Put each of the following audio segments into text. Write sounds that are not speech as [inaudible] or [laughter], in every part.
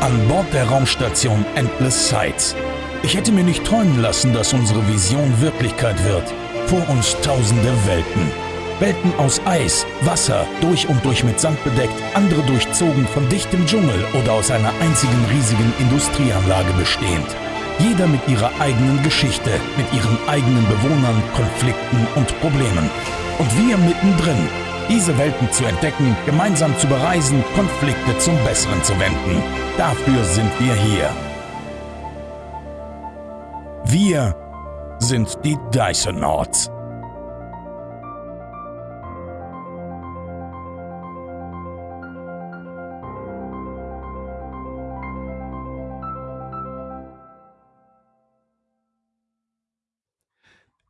An Bord der Raumstation Endless Sights. Ich hätte mir nicht träumen lassen, dass unsere Vision Wirklichkeit wird. Vor uns tausende Welten. Welten aus Eis, Wasser, durch und durch mit Sand bedeckt, andere durchzogen von dichtem Dschungel oder aus einer einzigen riesigen Industrieanlage bestehend. Jeder mit ihrer eigenen Geschichte, mit ihren eigenen Bewohnern, Konflikten und Problemen. Und wir mittendrin, diese Welten zu entdecken, gemeinsam zu bereisen, Konflikte zum Besseren zu wenden. Dafür sind wir hier. Wir sind die Dysonauts.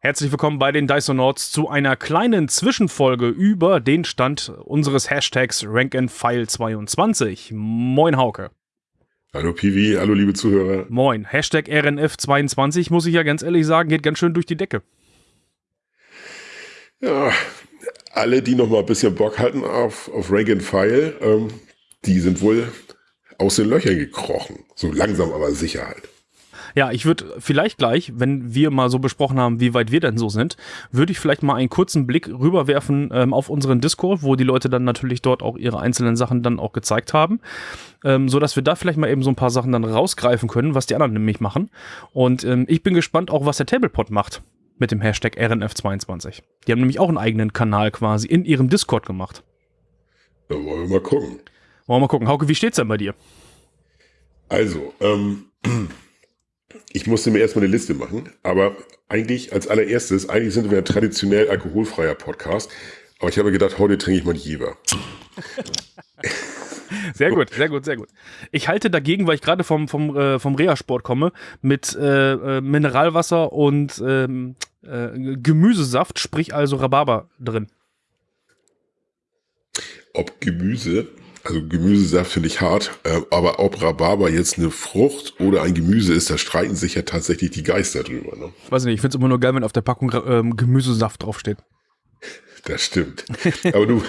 Herzlich willkommen bei den Dysonauts zu einer kleinen Zwischenfolge über den Stand unseres Hashtags RankandFile22. Moin Hauke. Hallo Piwi, hallo liebe Zuhörer. Moin. Hashtag RNF22 muss ich ja ganz ehrlich sagen, geht ganz schön durch die Decke. Ja, alle, die noch mal ein bisschen Bock hatten auf, auf Rank and File, ähm, die sind wohl aus den Löchern gekrochen. So langsam aber sicher halt. Ja, ich würde vielleicht gleich, wenn wir mal so besprochen haben, wie weit wir denn so sind, würde ich vielleicht mal einen kurzen Blick rüberwerfen ähm, auf unseren Discord, wo die Leute dann natürlich dort auch ihre einzelnen Sachen dann auch gezeigt haben, ähm, so dass wir da vielleicht mal eben so ein paar Sachen dann rausgreifen können, was die anderen nämlich machen. Und ähm, ich bin gespannt auch, was der Tablepot macht mit dem Hashtag RNF22. Die haben nämlich auch einen eigenen Kanal quasi in ihrem Discord gemacht. Da wollen wir mal gucken. Wollen wir mal gucken. Hauke, wie steht's denn bei dir? Also, ähm, ich musste mir erstmal eine Liste machen, aber eigentlich als allererstes, eigentlich sind wir ein traditionell alkoholfreier Podcast, aber ich habe gedacht, heute trinke ich mal Jever. [laughs] Sehr gut, sehr gut, sehr gut. Ich halte dagegen, weil ich gerade vom, vom, äh, vom Reha-Sport komme, mit äh, äh, Mineralwasser und ähm, äh, Gemüsesaft, sprich also Rhabarber drin. Ob Gemüse, also Gemüsesaft finde ich hart, äh, aber ob Rhabarber jetzt eine Frucht oder ein Gemüse ist, da streiten sich ja tatsächlich die Geister drüber. Ne? Weiß nicht, ich finde es immer nur geil, wenn auf der Packung ähm, Gemüsesaft draufsteht. Das stimmt. Aber du,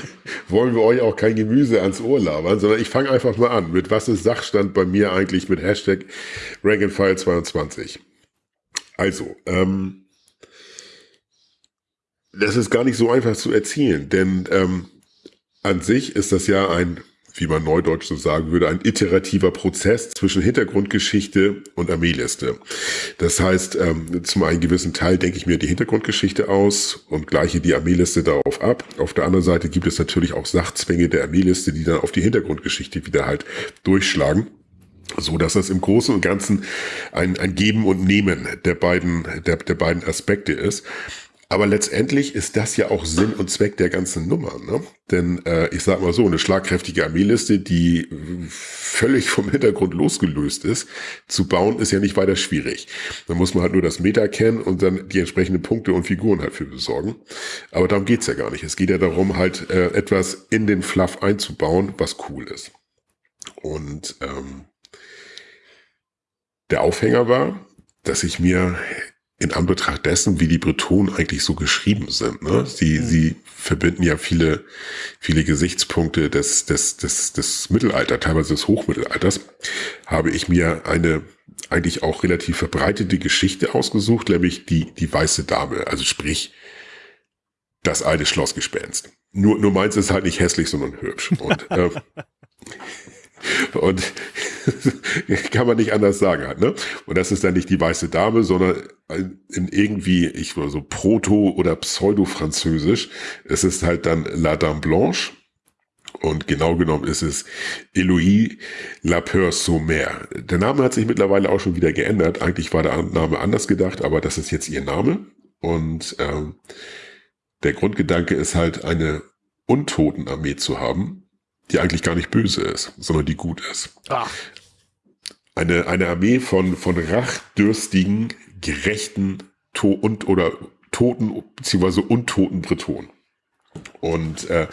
wollen wir euch auch kein Gemüse ans Ohr labern, sondern ich fange einfach mal an. Mit was ist Sachstand bei mir eigentlich mit Hashtag RankandFile22? Also, ähm, das ist gar nicht so einfach zu erzielen, denn ähm, an sich ist das ja ein wie man neudeutsch so sagen würde, ein iterativer Prozess zwischen Hintergrundgeschichte und Armeeliste. Das heißt, ähm, zum einen gewissen Teil denke ich mir die Hintergrundgeschichte aus und gleiche die Armeeliste darauf ab. Auf der anderen Seite gibt es natürlich auch Sachzwänge der Armeeliste, die dann auf die Hintergrundgeschichte wieder halt durchschlagen so dass das im Großen und Ganzen ein, ein Geben und Nehmen der beiden, der, der beiden Aspekte ist. Aber letztendlich ist das ja auch Sinn und Zweck der ganzen Nummer. Ne? Denn äh, ich sag mal so, eine schlagkräftige Armeeliste, die völlig vom Hintergrund losgelöst ist, zu bauen, ist ja nicht weiter schwierig. Da muss man halt nur das Meta kennen und dann die entsprechenden Punkte und Figuren halt für besorgen. Aber darum geht's ja gar nicht. Es geht ja darum, halt äh, etwas in den Fluff einzubauen, was cool ist. Und ähm, der Aufhänger war, dass ich mir in Anbetracht dessen, wie die Bretonen eigentlich so geschrieben sind. Ne? Sie, mhm. sie verbinden ja viele, viele Gesichtspunkte des, des, des, des Mittelalters, teilweise des Hochmittelalters, habe ich mir eine eigentlich auch relativ verbreitete Geschichte ausgesucht, nämlich die, die weiße Dame, also sprich, das alte Schlossgespenst. Nur, nur meins ist halt nicht hässlich, sondern hübsch. Und, [laughs] äh, und [laughs] kann man nicht anders sagen halt, ne? Und das ist dann nicht die weiße Dame, sondern in irgendwie, ich war so Proto- oder Pseudo-Französisch. Es ist halt dann La Dame Blanche. Und genau genommen ist es Eloïse La Peur Sommer. Der Name hat sich mittlerweile auch schon wieder geändert. Eigentlich war der Name anders gedacht, aber das ist jetzt ihr Name. Und ähm, der Grundgedanke ist halt, eine Untotenarmee zu haben, die eigentlich gar nicht böse ist, sondern die gut ist. Ach. Eine, eine Armee von, von rachdürstigen, gerechten to und oder toten bzw. untoten Bretonen. Und äh,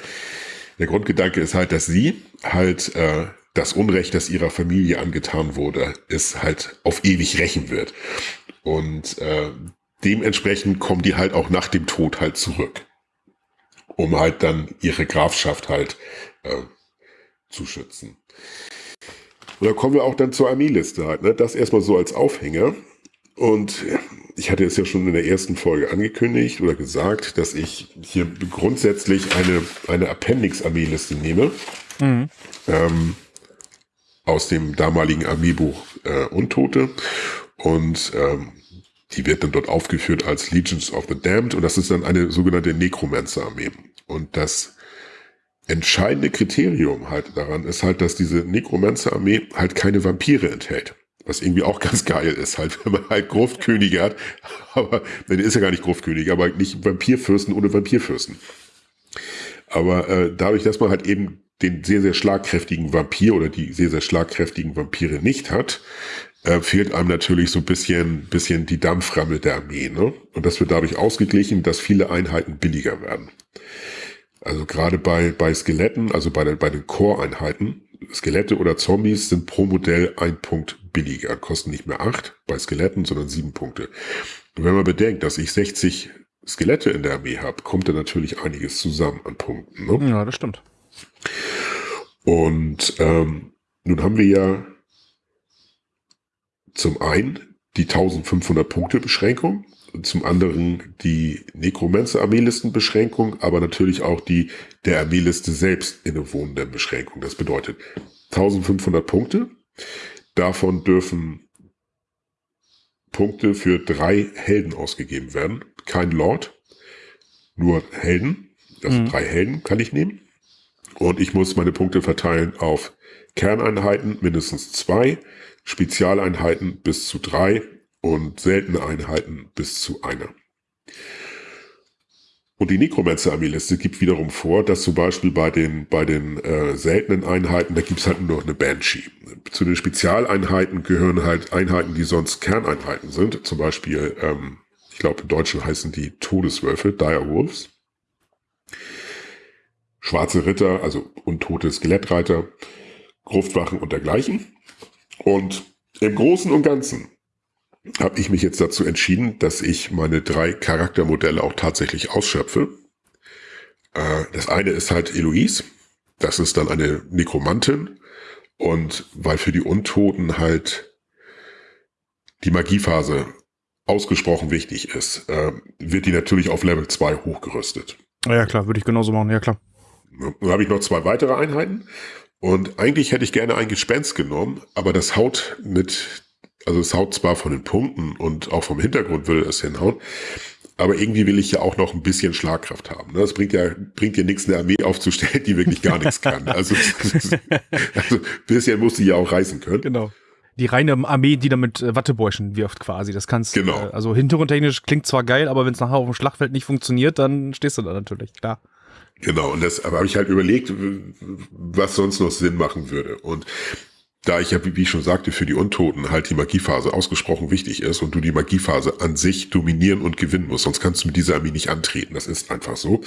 der Grundgedanke ist halt, dass sie halt äh, das Unrecht, das ihrer Familie angetan wurde, ist halt auf ewig rächen wird. Und äh, dementsprechend kommen die halt auch nach dem Tod halt zurück, um halt dann ihre Grafschaft halt äh, zu schützen. Und da kommen wir auch dann zur Armeeliste halt. Ne? Das erstmal so als Aufhänger. Und ich hatte es ja schon in der ersten Folge angekündigt oder gesagt, dass ich hier grundsätzlich eine, eine Appendix-Armeeliste nehme. Mhm. Ähm, aus dem damaligen Armeebuch äh, Untote. Und ähm, die wird dann dort aufgeführt als Legions of the Damned. Und das ist dann eine sogenannte Necromancer-Armee. Und das entscheidende Kriterium halt daran ist halt, dass diese Necromancer-Armee halt keine Vampire enthält. Was irgendwie auch [laughs] ganz geil ist, halt, wenn man halt Gruftkönige hat, aber, dann ist ja gar nicht Gruftkönige, aber nicht Vampirfürsten ohne Vampirfürsten. Aber äh, dadurch, dass man halt eben den sehr, sehr schlagkräftigen Vampir oder die sehr, sehr schlagkräftigen Vampire nicht hat, äh, fehlt einem natürlich so ein bisschen, bisschen die Dampframme der Armee. Ne? Und das wird dadurch ausgeglichen, dass viele Einheiten billiger werden. Also gerade bei, bei Skeletten, also bei, bei den Core-Einheiten, Skelette oder Zombies sind pro Modell ein Punkt billiger, kosten nicht mehr acht bei Skeletten, sondern sieben Punkte. Und wenn man bedenkt, dass ich 60 Skelette in der Armee habe, kommt da natürlich einiges zusammen an Punkten. Ne? Ja, das stimmt. Und ähm, nun haben wir ja zum einen die 1500 Punkte Beschränkung, zum anderen die Necromancer-Armeelistenbeschränkung, aber natürlich auch die der Armeeliste selbst innewohnende Beschränkung. Das bedeutet 1500 Punkte. Davon dürfen Punkte für drei Helden ausgegeben werden. Kein Lord, nur Helden. Also mhm. drei Helden kann ich nehmen. Und ich muss meine Punkte verteilen auf Kerneinheiten mindestens zwei, Spezialeinheiten bis zu drei und seltene Einheiten bis zu einer. Und die Necromancer-Armeeliste gibt wiederum vor, dass zum Beispiel bei den, bei den äh, seltenen Einheiten, da gibt's halt nur noch eine Banshee. Zu den Spezialeinheiten gehören halt Einheiten, die sonst Kerneinheiten sind. Zum Beispiel, ähm, ich glaube im Deutschen heißen die Todeswölfe, Dire Wolves. Schwarze Ritter, also untote Skelettreiter, Gruftwachen und dergleichen. Und im Großen und Ganzen habe ich mich jetzt dazu entschieden, dass ich meine drei Charaktermodelle auch tatsächlich ausschöpfe. Äh, das eine ist halt Eloise. Das ist dann eine Nekromantin. Und weil für die Untoten halt die Magiephase ausgesprochen wichtig ist, äh, wird die natürlich auf Level 2 hochgerüstet. Ja, klar, würde ich genauso machen, ja klar. Dann habe ich noch zwei weitere Einheiten. Und eigentlich hätte ich gerne ein Gespenst genommen, aber das haut mit also es haut zwar von den Punkten und auch vom Hintergrund würde es hinhauen, aber irgendwie will ich ja auch noch ein bisschen Schlagkraft haben. Das ne? bringt ja, bringt ja nichts, eine Armee [laughs] aufzustellen, die wirklich gar nichts kann. Also, [laughs] also ein bisschen muss sie ja auch reißen können. Genau. Die reine Armee, die damit äh, Wattebäuschen wirft quasi. Das kannst genau. Äh, also hintergrundtechnisch klingt zwar geil, aber wenn es nachher auf dem Schlachtfeld nicht funktioniert, dann stehst du da natürlich, klar. Genau, und das aber habe ich halt überlegt, was sonst noch Sinn machen würde. Und da ich ja, wie ich schon sagte, für die Untoten halt die Magiephase ausgesprochen wichtig ist und du die Magiephase an sich dominieren und gewinnen musst, sonst kannst du mit dieser Armee nicht antreten. Das ist einfach so.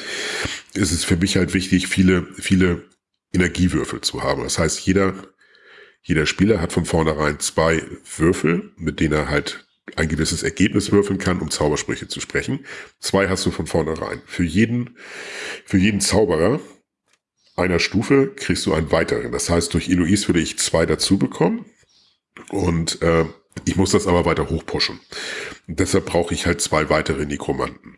Ist es für mich halt wichtig, viele, viele Energiewürfel zu haben. Das heißt, jeder, jeder Spieler hat von vornherein zwei Würfel, mit denen er halt ein gewisses Ergebnis würfeln kann, um Zaubersprüche zu sprechen. Zwei hast du von vornherein. Für jeden, für jeden Zauberer einer Stufe kriegst du einen weiteren. Das heißt, durch Eloise würde ich zwei dazu bekommen. Und äh, ich muss das aber weiter hochpushen. Und deshalb brauche ich halt zwei weitere Nekromanten.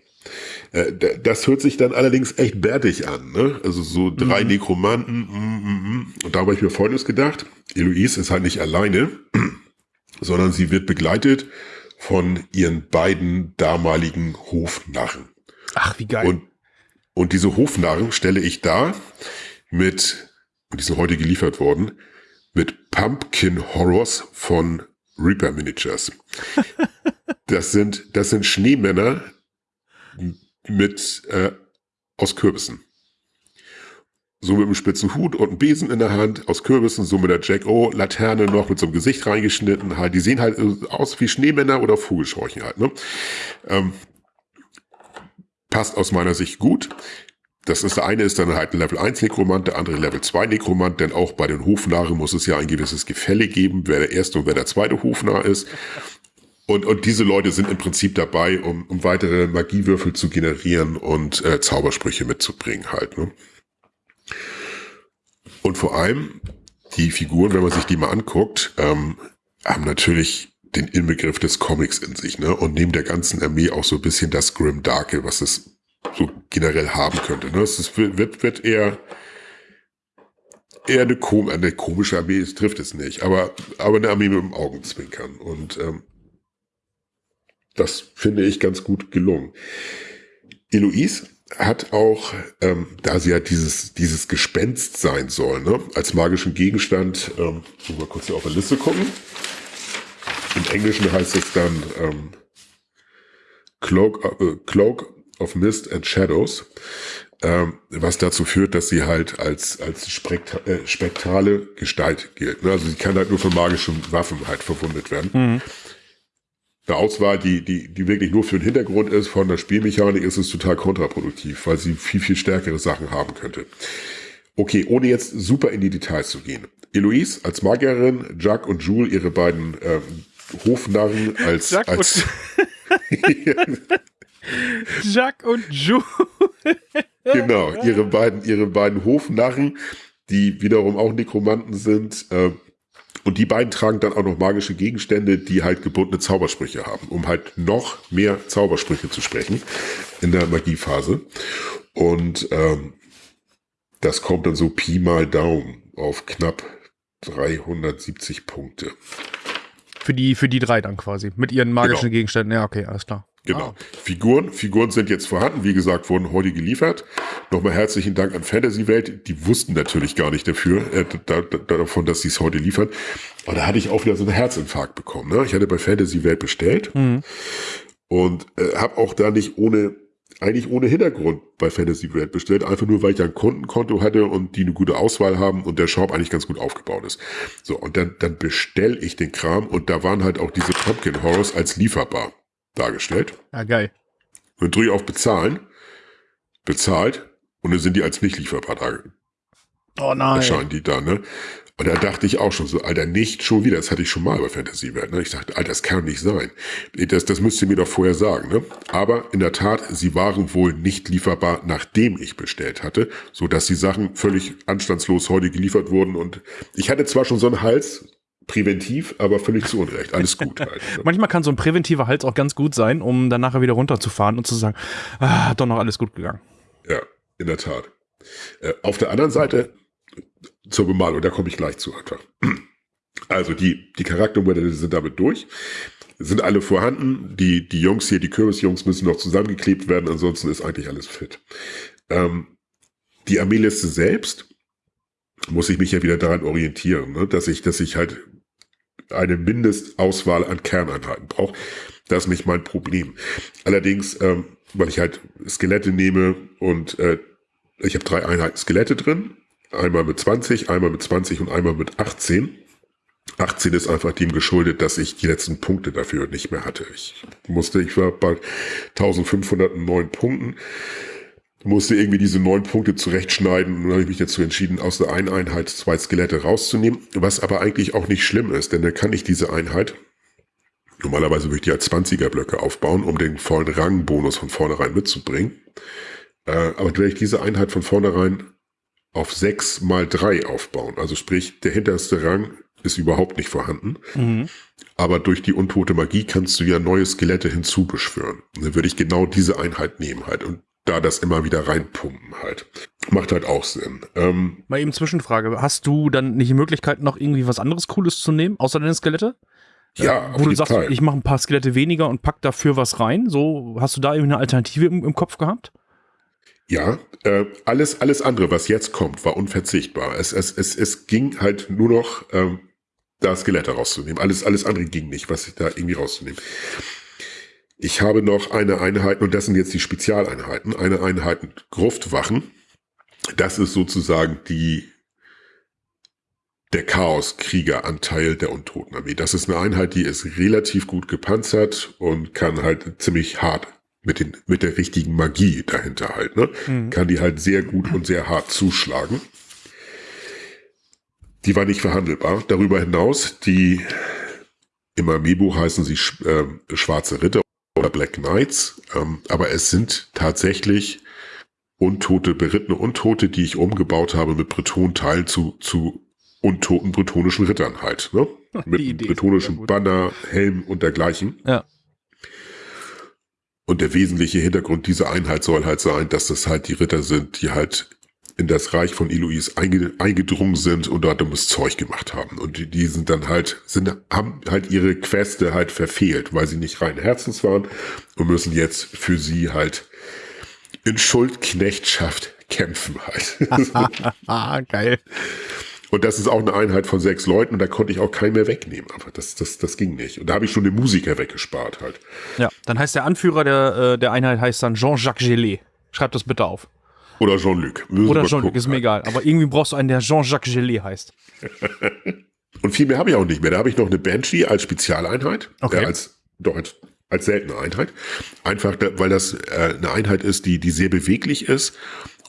Äh, das hört sich dann allerdings echt bärtig an. Ne? Also so drei mhm. Nekromanten. Mm, mm, mm. Und da habe ich mir Folgendes gedacht. Eloise ist halt nicht alleine, [clears throat] sondern sie wird begleitet von ihren beiden damaligen Hofnarren. Ach, wie geil. Und, und diese Hofnarren stelle ich da mit, und die sind heute geliefert worden, mit Pumpkin Horrors von Reaper Miniatures. [laughs] das sind, das sind Schneemänner mit, äh, aus Kürbissen. So mit einem spitzen Hut und einem Besen in der Hand, aus Kürbissen, so mit der Jack O Laterne noch mit so einem Gesicht reingeschnitten, halt. Die sehen halt aus wie Schneemänner oder Vogelscheuchen halt, ne? Ähm, passt aus meiner Sicht gut. Das ist der eine ist dann halt ein Level 1 Nekromant, der andere Level 2 Nekromant, denn auch bei den Hofnarren muss es ja ein gewisses Gefälle geben, wer der erste und wer der zweite Hofnarr ist. Und, und diese Leute sind im Prinzip dabei, um, um weitere Magiewürfel zu generieren und äh, Zaubersprüche mitzubringen halt. Ne? Und vor allem die Figuren, wenn man sich die mal anguckt, ähm, haben natürlich den Inbegriff des Comics in sich, ne? Und neben der ganzen Armee auch so ein bisschen das Grim Darke, was es so generell haben könnte. Ne? Es ist, wird, wird eher, eher eine, kom eine komische Armee, es trifft es nicht, aber, aber eine Armee mit dem Augenzwinkern. Und ähm, das finde ich ganz gut gelungen. Eloise hat auch, ähm, da sie ja dieses, dieses Gespenst sein soll, ne, als magischen Gegenstand, ähm, mal kurz hier auf der Liste gucken. Im Englischen heißt es dann ähm, Cloak, äh, Cloak of Mist and Shadows, ähm, was dazu führt, dass sie halt als, als Sprekt äh, spektrale Gestalt gilt. Ne? Also sie kann halt nur von magischen Waffen halt verwundet werden. Mhm. Eine Auswahl, die, die, die wirklich nur für den Hintergrund ist, von der Spielmechanik ist es total kontraproduktiv, weil sie viel, viel stärkere Sachen haben könnte. Okay, ohne jetzt super in die Details zu gehen. Eloise als Magierin, Jack und Jules ihre beiden ähm, Hofnarren als, Jack als [laughs] Jack und Jules. genau, ihre beiden, ihre beiden Hofnarren, die wiederum auch Nekromanten sind. Äh, und die beiden tragen dann auch noch magische Gegenstände, die halt gebundene Zaubersprüche haben, um halt noch mehr Zaubersprüche zu sprechen in der Magiephase. Und ähm, das kommt dann so Pi mal Daumen auf knapp 370 Punkte. Für die, für die drei dann quasi. Mit ihren magischen genau. Gegenständen. Ja, okay, alles klar. Genau. Ah. Figuren, Figuren sind jetzt vorhanden, wie gesagt, wurden heute geliefert. Nochmal herzlichen Dank an Fantasy Welt. Die wussten natürlich gar nicht dafür, äh, da, da, davon, dass sie es heute liefern. Aber da hatte ich auch wieder so einen Herzinfarkt bekommen. Ne? Ich hatte bei Fantasy Welt bestellt mhm. und äh, habe auch da nicht ohne eigentlich ohne Hintergrund bei Fantasy Welt bestellt, einfach nur, weil ich ein Kundenkonto hatte und die eine gute Auswahl haben und der Shop eigentlich ganz gut aufgebaut ist. So, und dann, dann bestell ich den Kram und da waren halt auch diese Pumpkin Horrors als lieferbar dargestellt. Ja, geil. Und drücke auf Bezahlen, bezahlt und dann sind die als nicht lieferbar da. Oh nein. Erscheinen die da, ne? Und da dachte ich auch schon so, Alter, nicht schon wieder. Das hatte ich schon mal bei Fantasy Welt. Ne? Ich dachte, Alter, das kann nicht sein. Das, das müsst ihr mir doch vorher sagen. Ne? Aber in der Tat, sie waren wohl nicht lieferbar, nachdem ich bestellt hatte, so dass die Sachen völlig anstandslos heute geliefert wurden. Und ich hatte zwar schon so einen Hals, präventiv, aber völlig zu Unrecht. Alles gut. Halt. [laughs] Manchmal kann so ein präventiver Hals auch ganz gut sein, um dann nachher wieder runterzufahren und zu sagen, ah, hat doch noch alles gut gegangen. Ja, in der Tat. Äh, auf der anderen Seite zur Bemalung, da komme ich gleich zu einfach. Also die, die Charaktermodelle sind damit durch. Sind alle vorhanden. Die, die Jungs hier, die Kürbisjungs müssen noch zusammengeklebt werden, ansonsten ist eigentlich alles fit. Ähm, die Armeeliste selbst muss ich mich ja wieder daran orientieren, ne? dass ich, dass ich halt eine Mindestauswahl an Kerneinheiten brauche. Das ist nicht mein Problem. Allerdings, ähm, weil ich halt Skelette nehme und äh, ich habe drei Einheiten Skelette drin. Einmal mit 20, einmal mit 20 und einmal mit 18. 18 ist einfach dem geschuldet, dass ich die letzten Punkte dafür nicht mehr hatte. Ich musste, ich war bei 1509 Punkten musste irgendwie diese neun Punkte zurechtschneiden und dann habe ich mich dazu entschieden, aus der einen Einheit zwei Skelette rauszunehmen, was aber eigentlich auch nicht schlimm ist, denn dann kann ich diese Einheit, normalerweise würde ich die als 20er Blöcke aufbauen, um den vollen Rangbonus von vornherein mitzubringen, äh, aber werde ich diese Einheit von vornherein auf sechs mal drei aufbauen, also sprich, der hinterste Rang ist überhaupt nicht vorhanden. Mhm. Aber durch die untote Magie kannst du ja neue Skelette hinzubeschwören. Dann würde ich genau diese Einheit nehmen halt. Und da das immer wieder reinpumpen halt. Macht halt auch Sinn. Ähm, Mal eben Zwischenfrage. Hast du dann nicht die Möglichkeit, noch irgendwie was anderes Cooles zu nehmen, außer deine Skelette? Ja, äh, wo du sagst, Fall. ich mache ein paar Skelette weniger und pack dafür was rein. So, hast du da irgendwie eine Alternative im, im Kopf gehabt? Ja, äh, alles, alles andere, was jetzt kommt, war unverzichtbar. Es, es, es, es ging halt nur noch, ähm, da Skelette rauszunehmen. Alles, alles andere ging nicht, was da irgendwie rauszunehmen. Ich habe noch eine Einheit, und das sind jetzt die Spezialeinheiten, eine Einheit Gruftwachen. Das ist sozusagen die, der Chaoskriegeranteil der Untotenarmee. Das ist eine Einheit, die ist relativ gut gepanzert und kann halt ziemlich hart mit, den, mit der richtigen Magie dahinter halt, ne? Mhm. Kann die halt sehr gut und sehr hart zuschlagen. Die war nicht verhandelbar. Darüber hinaus, die im Amiibo heißen sie äh, Schwarze Ritter oder Black Knights, ähm, aber es sind tatsächlich Untote, berittene Untote, die ich umgebaut habe mit Breton-Teil zu, zu untoten bretonischen Rittern halt. Ne? [laughs] Mit bretonischen. Banner, Helm und dergleichen. Ja. Und der wesentliche Hintergrund dieser Einheit soll halt sein, dass das halt die Ritter sind, die halt in das Reich von Eloise einge eingedrungen sind und dort dummes Zeug gemacht haben. Und die, die sind dann halt, sind, haben halt ihre Queste halt verfehlt, weil sie nicht rein Herzens waren und müssen jetzt für sie halt in Schuldknechtschaft kämpfen halt. [laughs] Geil. Und das ist auch eine Einheit von sechs Leuten und da konnte ich auch keinen mehr wegnehmen. Aber das, das, das ging nicht. Und da habe ich schon den Musiker weggespart halt. Ja, dann heißt der Anführer der, äh, der Einheit heißt dann Jean-Jacques Gelé. Schreib das bitte auf. Oder Jean-Luc. Oder Jean-Luc, ist mir halt. egal. Aber irgendwie brauchst du einen, der Jean-Jacques Gelé heißt. [laughs] Und viel mehr habe ich auch nicht mehr. Da habe ich noch eine Banshee als Spezialeinheit. Okay. Äh, als, doch, als, als seltene Einheit. Einfach, weil das äh, eine Einheit ist, die, die sehr beweglich ist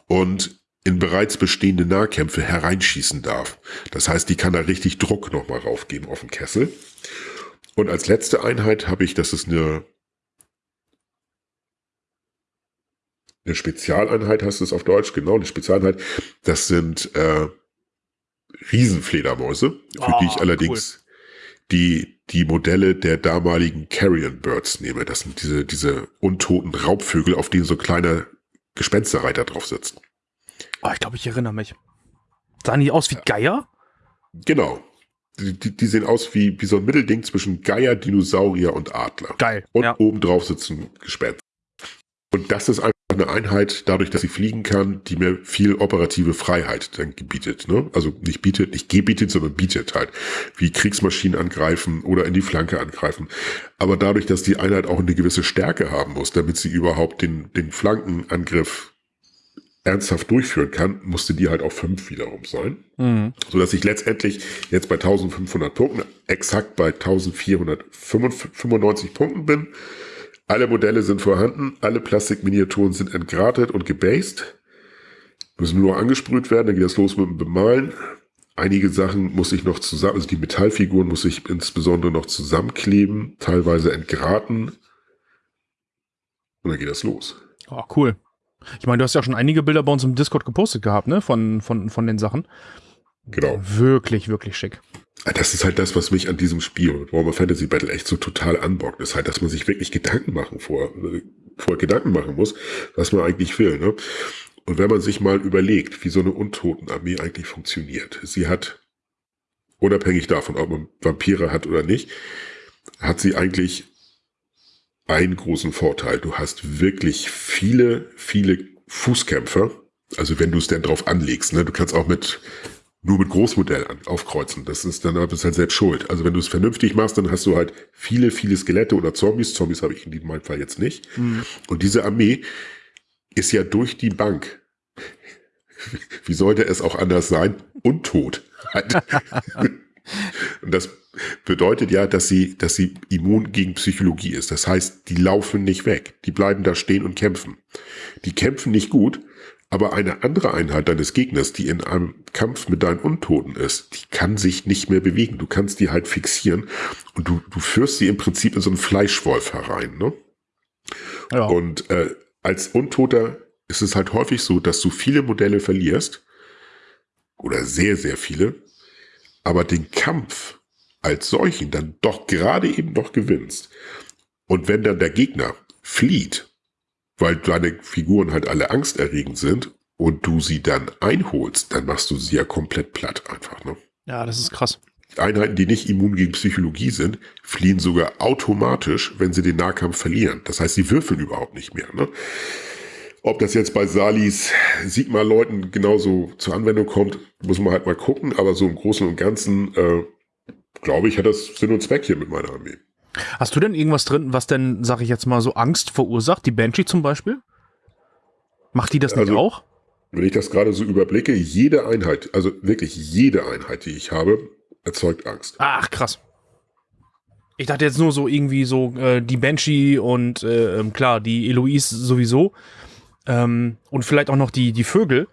und in bereits bestehende Nahkämpfe hereinschießen darf. Das heißt, die kann da richtig Druck nochmal raufgeben auf den Kessel. Und als letzte Einheit habe ich, das ist eine, eine Spezialeinheit, heißt es auf Deutsch, genau, eine Spezialeinheit. Das sind äh, Riesenfledermäuse, für die ich Ah, allerdings die, die Modelle der damaligen Carrion Birds nehme. Das sind diese, diese untoten Raubvögel, auf denen so kleine Gespensterreiter drauf sitzen. Oh, ich glaube, ich erinnere mich. Sahen die aus wie Geier? Genau. Die, die, die sehen aus wie, wie so ein Mittelding zwischen Geier, Dinosaurier und Adler. Geil. Und ja. obendrauf sitzen Gespenster. Und das ist einfach eine Einheit, dadurch, dass sie fliegen kann, die mir viel operative Freiheit dann gebietet. Ne? Also nicht bietet, nicht gebietet, sondern bietet halt. Wie Kriegsmaschinen angreifen oder in die Flanke angreifen. Aber dadurch, dass die Einheit auch eine gewisse Stärke haben muss, damit sie überhaupt den, den Flankenangriff ernsthaft durchführen kann, musste die halt auf fünf wiederum sein Mhm. so dass ich letztendlich jetzt bei 1500 Punkten exakt bei 1495 Punkten bin. Alle Modelle sind vorhanden, alle Plastikminiaturen sind entgratet und gebased, müssen nur noch angesprüht werden, dann geht das los mit dem Bemalen. Einige Sachen muss ich noch zusammen, also die Metallfiguren muss ich insbesondere noch zusammenkleben, teilweise entgraten. Und dann geht das los. Oh, cool. Ich meine, du hast ja schon einige Bilder bei uns im Discord gepostet gehabt, ne? Von, von, von den Sachen. Genau. Wirklich, wirklich schick. Das ist halt das, was mich an diesem Spiel, Warhammer Fantasy Battle, echt so total anbockt. Ist halt, dass man sich wirklich Gedanken machen vor, äh, vor Gedanken machen muss, was man eigentlich will. Ne? Und wenn man sich mal überlegt, wie so eine Untotenarmee eigentlich funktioniert. Sie hat, unabhängig davon, ob man Vampire hat oder nicht, hat sie eigentlich einen großen Vorteil. Du hast wirklich viele, viele Fußkämpfer. Also wenn du es denn drauf anlegst, ne? du kannst auch mit nur mit Großmodell an, aufkreuzen. Das ist dann bist halt selbst schuld. Also wenn du es vernünftig machst, dann hast du halt viele, viele Skelette oder Zombies. Zombies habe ich in meinem Fall jetzt nicht. Und diese Armee ist ja durch die Bank. Wie sollte es auch anders sein? Untot. [laughs] Und das bedeutet ja, dass sie, dass sie immun gegen Psychologie ist. Das heißt, die laufen nicht weg. Die bleiben da stehen und kämpfen. Die kämpfen nicht gut, aber eine andere Einheit deines Gegners, die in einem Kampf mit deinen Untoten ist, die kann sich nicht mehr bewegen. Du kannst die halt fixieren und du, du führst sie im Prinzip in so einen Fleischwolf herein. Ne? Ja. Und äh, als Untoter ist es halt häufig so, dass du viele Modelle verlierst oder sehr, sehr viele, aber den Kampf als solchen dann doch gerade eben noch gewinnst. Und wenn dann der Gegner flieht, weil deine Figuren halt alle angsterregend sind und du sie dann einholst, dann machst du sie ja komplett platt einfach. Ne? ja, das ist krass. Einheiten, die nicht immun gegen Psychologie sind, fliehen sogar automatisch, wenn sie den Nahkampf verlieren. Das heißt, sie würfeln überhaupt nicht mehr. Ne? Ob das jetzt bei Salis Sigma-Leuten genauso zur Anwendung kommt, muss man halt mal gucken. Aber so im Großen und Ganzen, äh, glaube ich, hat das Sinn und Zweck hier mit meiner Armee. Hast du denn irgendwas drin, was denn, sag ich jetzt mal, so Angst verursacht? Die Banshee zum Beispiel? Macht die das nicht Also- auch? Wenn ich das gerade so überblicke, jede Einheit, also wirklich jede Einheit, die ich habe, erzeugt Angst. Ach, krass. Ich dachte jetzt nur so irgendwie so äh, die Banshee und äh, ähm, klar, die Eloise sowieso. Ähm, und vielleicht auch noch die, die Vögel.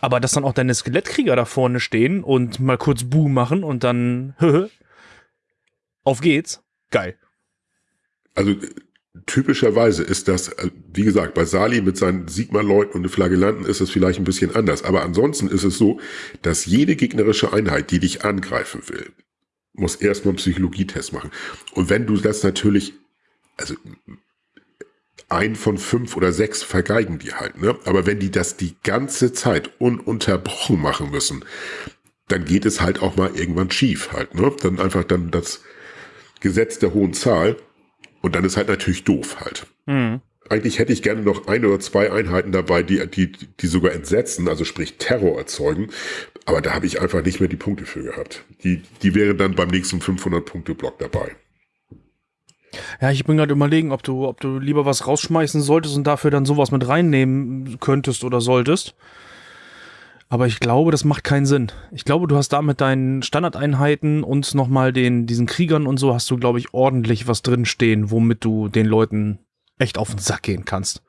Aber dass dann auch deine Skelettkrieger da vorne stehen und mal kurz Buh machen und dann [laughs] auf geht's. Geil. Also typischerweise ist das, äh, wie gesagt, bei Sali mit seinen Sigma-Leuten und den Flagellanten ist es vielleicht ein bisschen anders. Aber ansonsten ist es so, dass jede gegnerische Einheit, die dich angreifen will, muss erstmal einen Psychologietest machen. Und wenn du das natürlich, also ein von fünf oder sechs vergeigen die halt, ne? Aber wenn die das die ganze Zeit ununterbrochen machen müssen, dann geht es halt auch mal irgendwann schief halt, ne? Dann einfach dann das Gesetz der hohen Zahl und dann ist halt natürlich doof halt. Mhm. Eigentlich hätte ich gerne noch ein oder zwei Einheiten dabei, die, die, die sogar entsetzen, also sprich Terror erzeugen. Aber da habe ich einfach nicht mehr die Punkte für gehabt. Die, die wären dann beim nächsten 500-Punkte-Block dabei. Ja, ich bin gerade überlegen, ob du, ob du lieber was rausschmeißen solltest und dafür dann sowas mit reinnehmen könntest oder solltest. Aber ich glaube, das macht keinen Sinn. Ich glaube, du hast da mit deinen Standardeinheiten und nochmal den, diesen Kriegern und so hast du, glaube ich, ordentlich was drinstehen, womit du den Leuten echt auf den Sack gehen kannst.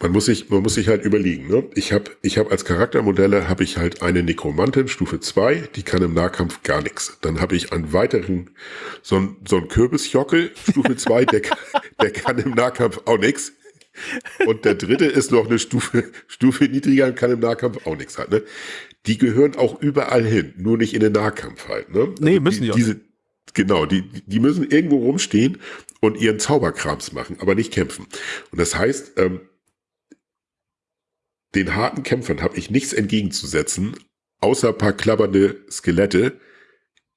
Man muss sich, man muss sich halt überlegen, ne? Ich habe ich hab als Charaktermodelle habe ich halt eine Nekromantin Stufe 2, die kann im Nahkampf gar nichts. Dann habe ich einen weiteren, so ein, so ein Kürbisjockel Stufe 2, der, [laughs] der kann im Nahkampf auch nichts. Und der dritte ist noch eine Stufe, Stufe niedriger und kann im Nahkampf auch nichts halt, ne? Die gehören auch überall hin, nur nicht in den Nahkampf halt, ne? Nee, also müssen die, die auch. Diese, genau, die, die müssen irgendwo rumstehen und ihren Zauberkrams machen, aber nicht kämpfen. Und das heißt, ähm, den harten Kämpfern habe ich nichts entgegenzusetzen, außer ein paar klappernde Skelette,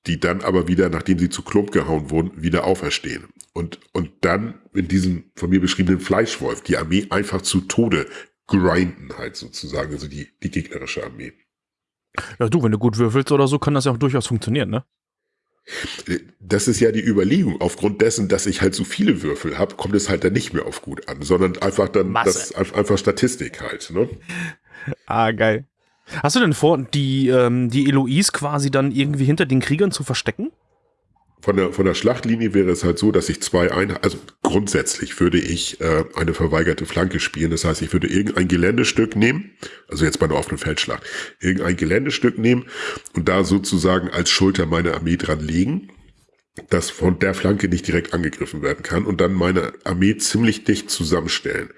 die dann aber wieder, nachdem sie zu Klump gehauen wurden, wieder auferstehen. Und, und dann in diesem von mir beschriebenen Fleischwolf die Armee einfach zu Tode grinden halt sozusagen, also die, die gegnerische Armee. Ja, du, wenn du gut würfelst oder so, kann das ja auch durchaus funktionieren, ne? Das ist ja die Überlegung. Aufgrund dessen, dass ich halt so viele Würfel habe, kommt es halt dann nicht mehr auf gut an, sondern einfach dann das einfach Statistik halt. Ne? [laughs] Ah, geil. Hast du denn vor, die, ähm, die Eloise quasi dann irgendwie hinter den Kriegern zu verstecken? Von der, von der Schlachtlinie wäre es halt so, dass ich zwei Einheiten, also grundsätzlich würde ich äh, eine verweigerte Flanke spielen. Das heißt, ich würde irgendein Geländestück nehmen, also jetzt bei einer offenen Feldschlacht, irgendein Geländestück nehmen und da sozusagen als Schulter meine Armee dran legen, dass von der Flanke nicht direkt angegriffen werden kann und dann meine Armee ziemlich dicht zusammenstellen,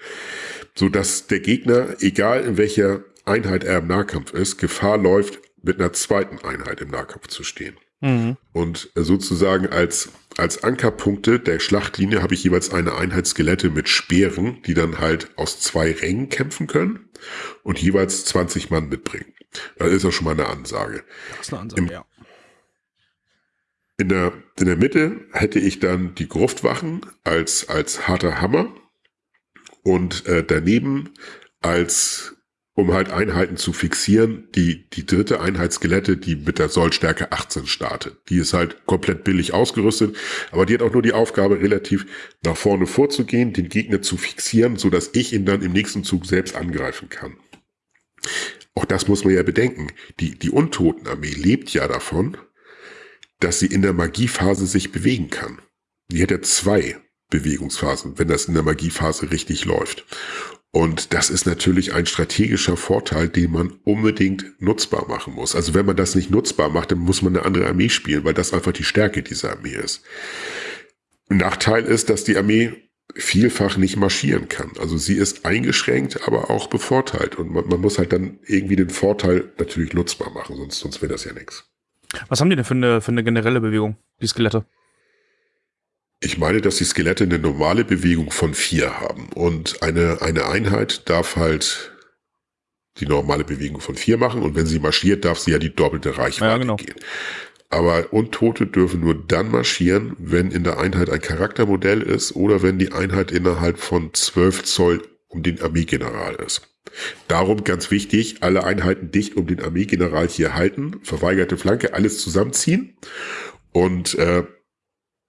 so dass der Gegner, egal in welcher Einheit er im Nahkampf ist, Gefahr läuft, mit einer zweiten Einheit im Nahkampf zu stehen. Mhm. Und sozusagen als, als Ankerpunkte der Schlachtlinie habe ich jeweils eine Einheit Skelette mit Speeren, die dann halt aus zwei Rängen kämpfen können und jeweils 20 Mann mitbringen. Das ist auch schon mal eine Ansage. Das ist eine Ansage, Im, ja. In der, in der Mitte hätte ich dann die Gruftwachen als, als harter Hammer und äh, daneben als um halt Einheiten zu fixieren. Die, die dritte Einheit Skelette, die mit der Sollstärke 18 startet. Die ist halt komplett billig ausgerüstet, aber die hat auch nur die Aufgabe, relativ nach vorne vorzugehen, den Gegner zu fixieren, so dass ich ihn dann im nächsten Zug selbst angreifen kann. Auch das muss man ja bedenken. Die, die Untotenarmee lebt ja davon, dass sie in der Magiephase sich bewegen kann. Die hat ja zwei Bewegungsphasen, wenn das in der Magiephase richtig läuft. Und das ist natürlich ein strategischer Vorteil, den man unbedingt nutzbar machen muss. Also wenn man das nicht nutzbar macht, dann muss man eine andere Armee spielen, weil das einfach die Stärke dieser Armee ist. Nachteil ist, dass die Armee vielfach nicht marschieren kann. Also sie ist eingeschränkt, aber auch bevorteilt. Und man, man muss halt dann irgendwie den Vorteil natürlich nutzbar machen, sonst, sonst wäre das ja nichts. Was haben die denn für eine, für eine generelle Bewegung, die Skelette? Ich meine, dass die Skelette eine normale Bewegung von vier haben und eine, eine Einheit darf halt die normale Bewegung von vier machen und wenn sie marschiert, darf sie ja die doppelte Reichweite ja, genau. gehen. Aber Untote dürfen nur dann marschieren, wenn in der Einheit ein Charaktermodell ist oder wenn die Einheit innerhalb von 12 Zoll um den Armeegeneral ist. Darum ganz wichtig, alle Einheiten dicht um den Armeegeneral hier halten, verweigerte Flanke, alles zusammenziehen und äh,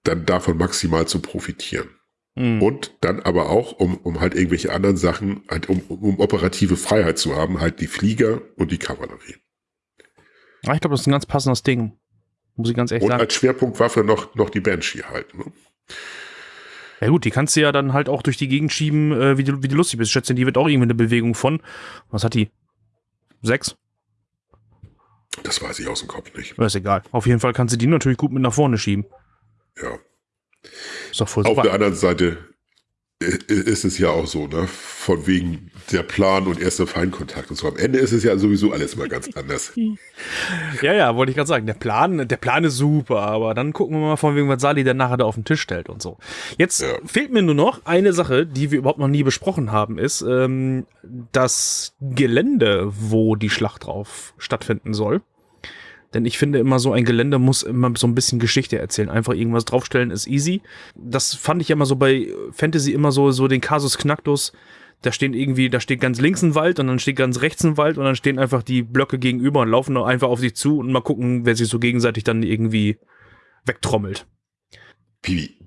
dann davon maximal zu profitieren. Mhm. Und dann aber auch, um, um halt irgendwelche anderen Sachen, halt um, um operative Freiheit zu haben, halt die Flieger und die Kavallerie. Ja, ich glaube, das ist ein ganz passendes Ding. Muss ich ganz ehrlich und sagen. Und als Schwerpunktwaffe noch, noch die Banshee halt. Ne? Ja gut, die kannst du ja dann halt auch durch die Gegend schieben, äh, wie, du, wie du lustig bist. Schätze, die wird auch irgendwie eine Bewegung von, was hat die? Sechs? Das weiß ich aus dem Kopf nicht. ist egal. Auf jeden Fall kannst du die natürlich gut mit nach vorne schieben. Ja. Ist doch voll Auf super. der anderen Seite i- ist es ja auch so, ne? Von wegen der Plan und erster Feinkontakt und so. Am Ende ist es ja sowieso alles mal ganz anders. [laughs] Ja, ja, wollte ich gerade sagen. Der Plan, der Plan ist super, aber dann gucken wir mal von wegen, was Sali denn nachher da auf den Tisch stellt und so. Jetzt Ja. fehlt mir nur noch eine Sache, die wir überhaupt noch nie besprochen haben, ist ähm, das Gelände, wo die Schlacht drauf stattfinden soll. Denn ich finde immer so ein Gelände muss immer so ein bisschen Geschichte erzählen. Einfach irgendwas draufstellen ist easy. Das fand ich immer so bei Fantasy immer so, so den Kasus Knacktus. Da stehen irgendwie, da steht ganz links ein Wald und dann steht ganz rechts ein Wald und dann stehen einfach die Blöcke gegenüber und laufen einfach auf sich zu und mal gucken, wer sich so gegenseitig dann irgendwie wegtrommelt. Piwi.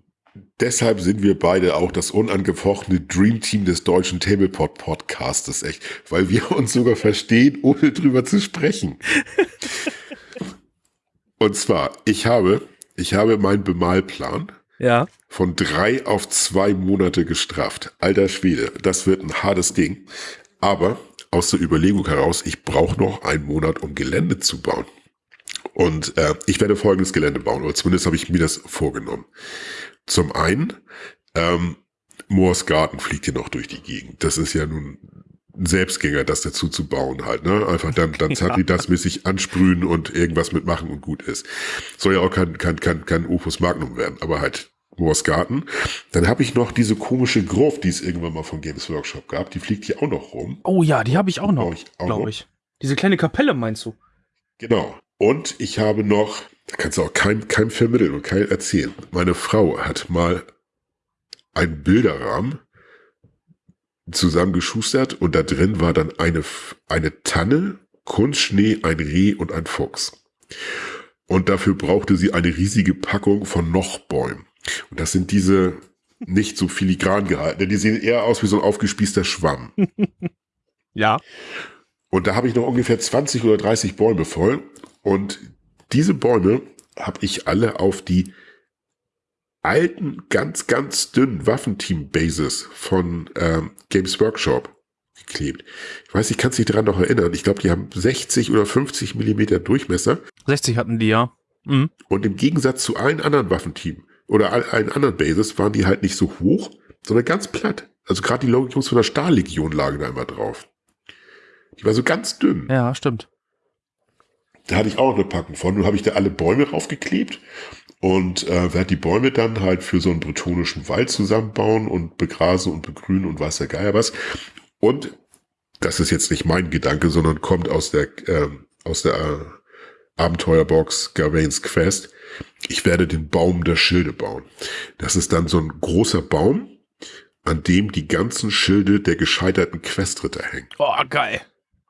Deshalb sind wir beide auch das unangefochtene Dream Team des deutschen Tablepot Podcastes, echt. Weil wir uns sogar verstehen, ohne drüber zu sprechen. [laughs] Und zwar, ich habe, ich habe meinen Bemalplan Ja. von drei auf zwei Monate gestrafft. Alter Schwede, das wird ein hartes Ding. Aber aus der Überlegung heraus, ich brauche noch einen Monat, um Gelände zu bauen. Und äh, ich werde folgendes Gelände bauen, oder zumindest habe ich mir das vorgenommen. Zum einen, ähm, Moors Garten fliegt hier noch durch die Gegend. Das ist ja nun Selbstgänger, das dazu zu bauen halt. Ne? Einfach dann, dann Satellitas-mäßig ansprühen und irgendwas mitmachen und gut ist. Soll ja auch kein, kein, kein, kein Opus Magnum werden, aber halt Moors Garten. Dann habe ich noch diese komische Gruft, die es irgendwann mal von Games Workshop gab. Die fliegt hier auch noch rum. Oh ja, die habe ich auch noch, Brauch ich auch noch. glaube ich. Diese kleine Kapelle meinst du? Genau. Und ich habe noch, da kannst du auch keinem, keinem vermitteln und keinem erzählen. Meine Frau hat mal einen Bilderrahmen zusammengeschustert und da drin war dann eine, eine Tanne, Kunstschnee, ein Reh und ein Fuchs. Und dafür brauchte sie eine riesige Packung von Nochbäumen. Und das sind diese nicht so filigran gehalten. Die sehen eher aus wie so ein aufgespießter Schwamm. [laughs] Ja. Und da habe ich noch ungefähr 20 oder 30 Bäume voll. Und diese Bäume habe ich alle auf die alten, ganz, ganz dünnen Waffenteam-Bases von ähm, Games Workshop geklebt. Ich weiß, ich kann es nicht daran noch erinnern. Ich glaube, die haben 60 oder 50 Millimeter Durchmesser. 60 hatten die ja. Mhm. Und im Gegensatz zu allen anderen Waffenteam oder all- allen anderen Bases waren die halt nicht so hoch, sondern ganz platt. Also gerade die Jungs von der Stahllegion lagen da immer drauf. Die war so ganz dünn. Ja, stimmt. Da hatte ich auch noch eine Packung von. Nun habe ich da alle Bäume raufgeklebt und äh, werde die Bäume dann halt für so einen bretonischen Wald zusammenbauen und begrasen und begrünen und weiß der Geier was. Und das ist jetzt nicht mein Gedanke, sondern kommt aus der, ähm, aus der äh, Abenteuerbox Gawain's Quest. Ich werde den Baum der Schilde bauen. Das ist dann so ein großer Baum, an dem die ganzen Schilde der gescheiterten Questritter hängen. Oh, geil.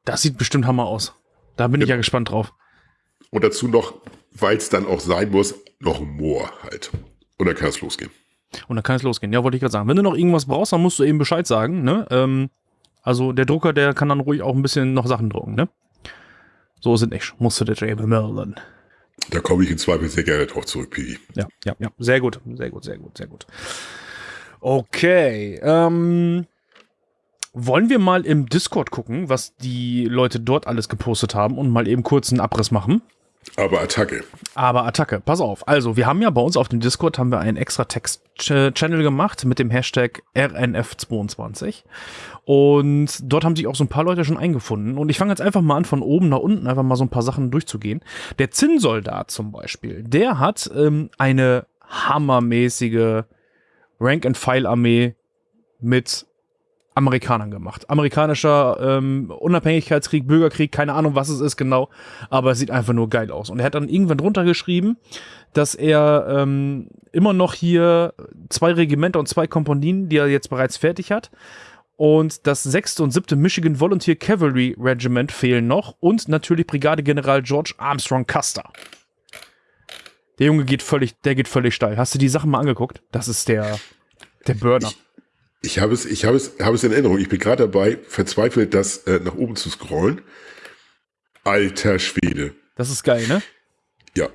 Das sieht bestimmt Hammer aus. Da bin ich ja gespannt drauf. Und dazu noch, weil es dann auch sein muss, noch ein Moor halt. Und dann kann es losgehen. Und dann kann es losgehen. Ja, wollte ich gerade sagen. Wenn du noch irgendwas brauchst, dann musst du eben Bescheid sagen. Ne? Ähm, also der Drucker, der kann dann ruhig auch ein bisschen noch Sachen drucken. Ne? So sind nicht. Musst du der Jamie Merlin. Da komme ich in Zweifel sehr gerne drauf zurück, Piggy. Ja, ja, ja. Sehr gut, sehr gut, sehr gut, sehr gut. Okay. Ähm, wollen wir mal im Discord gucken, was die Leute dort alles gepostet haben und mal eben kurz einen Abriss machen? Aber Attacke. Aber Attacke, pass auf. Also, wir haben ja bei uns auf dem Discord haben wir einen extra Text-Channel gemacht mit dem Hashtag RNF22. Und dort haben sich auch so ein paar Leute schon eingefunden. Und ich fange jetzt einfach mal an, von oben nach unten einfach mal so ein paar Sachen durchzugehen. Der Zinnsoldat zum Beispiel, der hat ähm, eine hammermäßige Rank-and-File-Armee mit Amerikanern gemacht. Amerikanischer ähm, Unabhängigkeitskrieg, Bürgerkrieg, keine Ahnung, was es ist genau, aber es sieht einfach nur geil aus. Und er hat dann irgendwann drunter geschrieben, dass er ähm, immer noch hier zwei Regimenter und zwei Kompanien, die er jetzt bereits fertig hat. Und das sechste und siebte Michigan Volunteer Cavalry Regiment fehlen noch. Und natürlich Brigadegeneral George Armstrong Custer. Der Junge geht völlig, der geht völlig steil. Hast du die Sachen mal angeguckt? Das ist der, der Burner. Ich habe es, ich habe es, habe es in Erinnerung. Ich bin gerade dabei, verzweifelt das äh, nach oben zu scrollen. Alter Schwede. Das ist geil, ne? Ja.